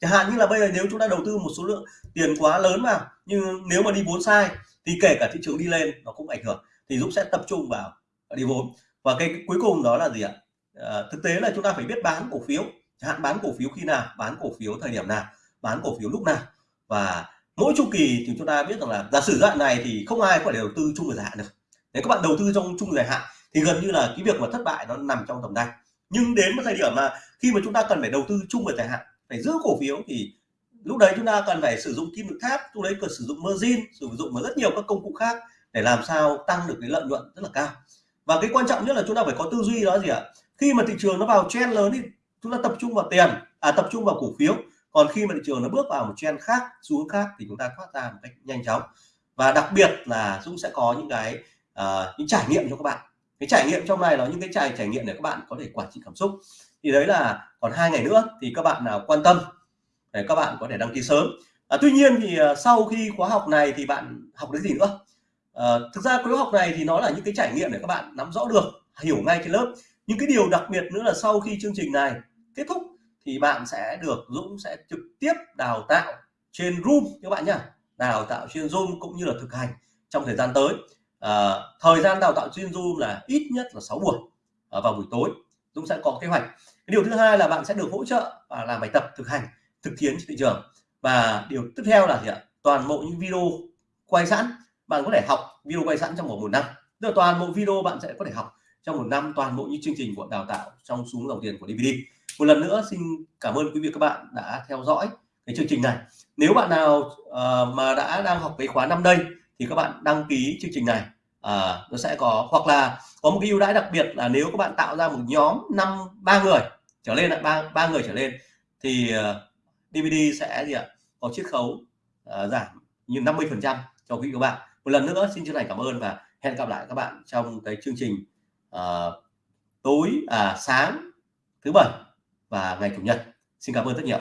Chẳng hạn như là bây giờ nếu chúng ta đầu tư một số lượng tiền quá lớn vào nhưng nếu mà đi vốn sai thì kể cả thị trường đi lên nó cũng ảnh hưởng. Thì Dũng sẽ tập trung vào đi vốn. Và cái cuối cùng đó là gì ạ? À, thực tế là chúng ta phải biết bán cổ phiếu. Chẳng hạn bán cổ phiếu khi nào bán cổ phiếu thời điểm nào bán cổ phiếu lúc nào. Và mỗi chu kỳ thì chúng ta biết rằng là giả sử đoạn này thì không ai có thể đầu tư chung dài hạn được. Nếu các bạn đầu tư trong chung dài hạn thì gần như là cái việc mà thất bại nó nằm trong tầm tay. Nhưng đến một thời điểm mà khi mà chúng ta cần phải đầu tư chung về dài hạn, phải giữ cổ phiếu thì lúc đấy chúng ta cần phải sử dụng kim tự tháp, lúc đấy cần sử dụng margin, sử dụng và rất nhiều các công cụ khác để làm sao tăng được cái lợi nhuận rất là cao. Và cái quan trọng nhất là chúng ta phải có tư duy đó gì ạ? Khi mà thị trường nó vào trend lớn thì chúng ta tập trung vào tiền à tập trung vào cổ phiếu còn khi mà thị trường nó bước vào một trend khác xu hướng khác thì chúng ta thoát ra một cách nhanh chóng. Và đặc biệt là Dũng sẽ có những cái uh, những trải nghiệm cho các bạn. Cái trải nghiệm trong này là những cái trải trải nghiệm để các bạn có thể quản trị cảm xúc. Thì đấy là còn hai ngày nữa thì các bạn nào quan tâm để các bạn có thể đăng ký sớm. À, tuy nhiên thì uh, sau khi khóa học này thì bạn học được gì nữa? À, thực ra khóa học này thì nó là những cái trải nghiệm để các bạn nắm rõ được hiểu ngay trên lớp. Những cái điều đặc biệt nữa là sau khi chương trình này kết thúc thì bạn sẽ được Dũng sẽ trực tiếp đào tạo trên Zoom các bạn nhá. Đào tạo trên Zoom cũng như là thực hành trong thời gian tới. À, thời gian đào tạo trên Zoom là ít nhất là 6 buổi à, vào buổi tối. Dũng sẽ có kế hoạch. Cái điều thứ hai là bạn sẽ được hỗ trợ và làm bài tập thực hành thực chiến trên thị trường. Và điều tiếp theo là gì ạ? Toàn bộ những video quay sẵn. Bạn có thể học video quay sẵn trong một một năm. Tức là toàn bộ video bạn sẽ có thể học trong một năm toàn bộ những chương trình của đào tạo trong xuống dòng tiền của DVD một lần nữa xin cảm ơn quý vị các bạn đã theo dõi cái chương trình này. Nếu bạn nào uh, mà đã đang học cái khóa năm đây thì các bạn đăng ký chương trình này. Uh, nó sẽ có hoặc là có một cái ưu đãi đặc biệt là nếu các bạn tạo ra một nhóm năm ba người trở lên là ba ba người trở lên thì ờ, uh, DVD sẽ gì ạ có chiết khấu uh, giảm như 50 phần trăm cho quý vị các bạn. Một lần nữa xin chân thành cảm ơn và hẹn gặp lại các bạn trong cái chương trình uh, tối à sáng thứ bảy và ngày chủ nhật. Xin cảm ơn rất nhiều.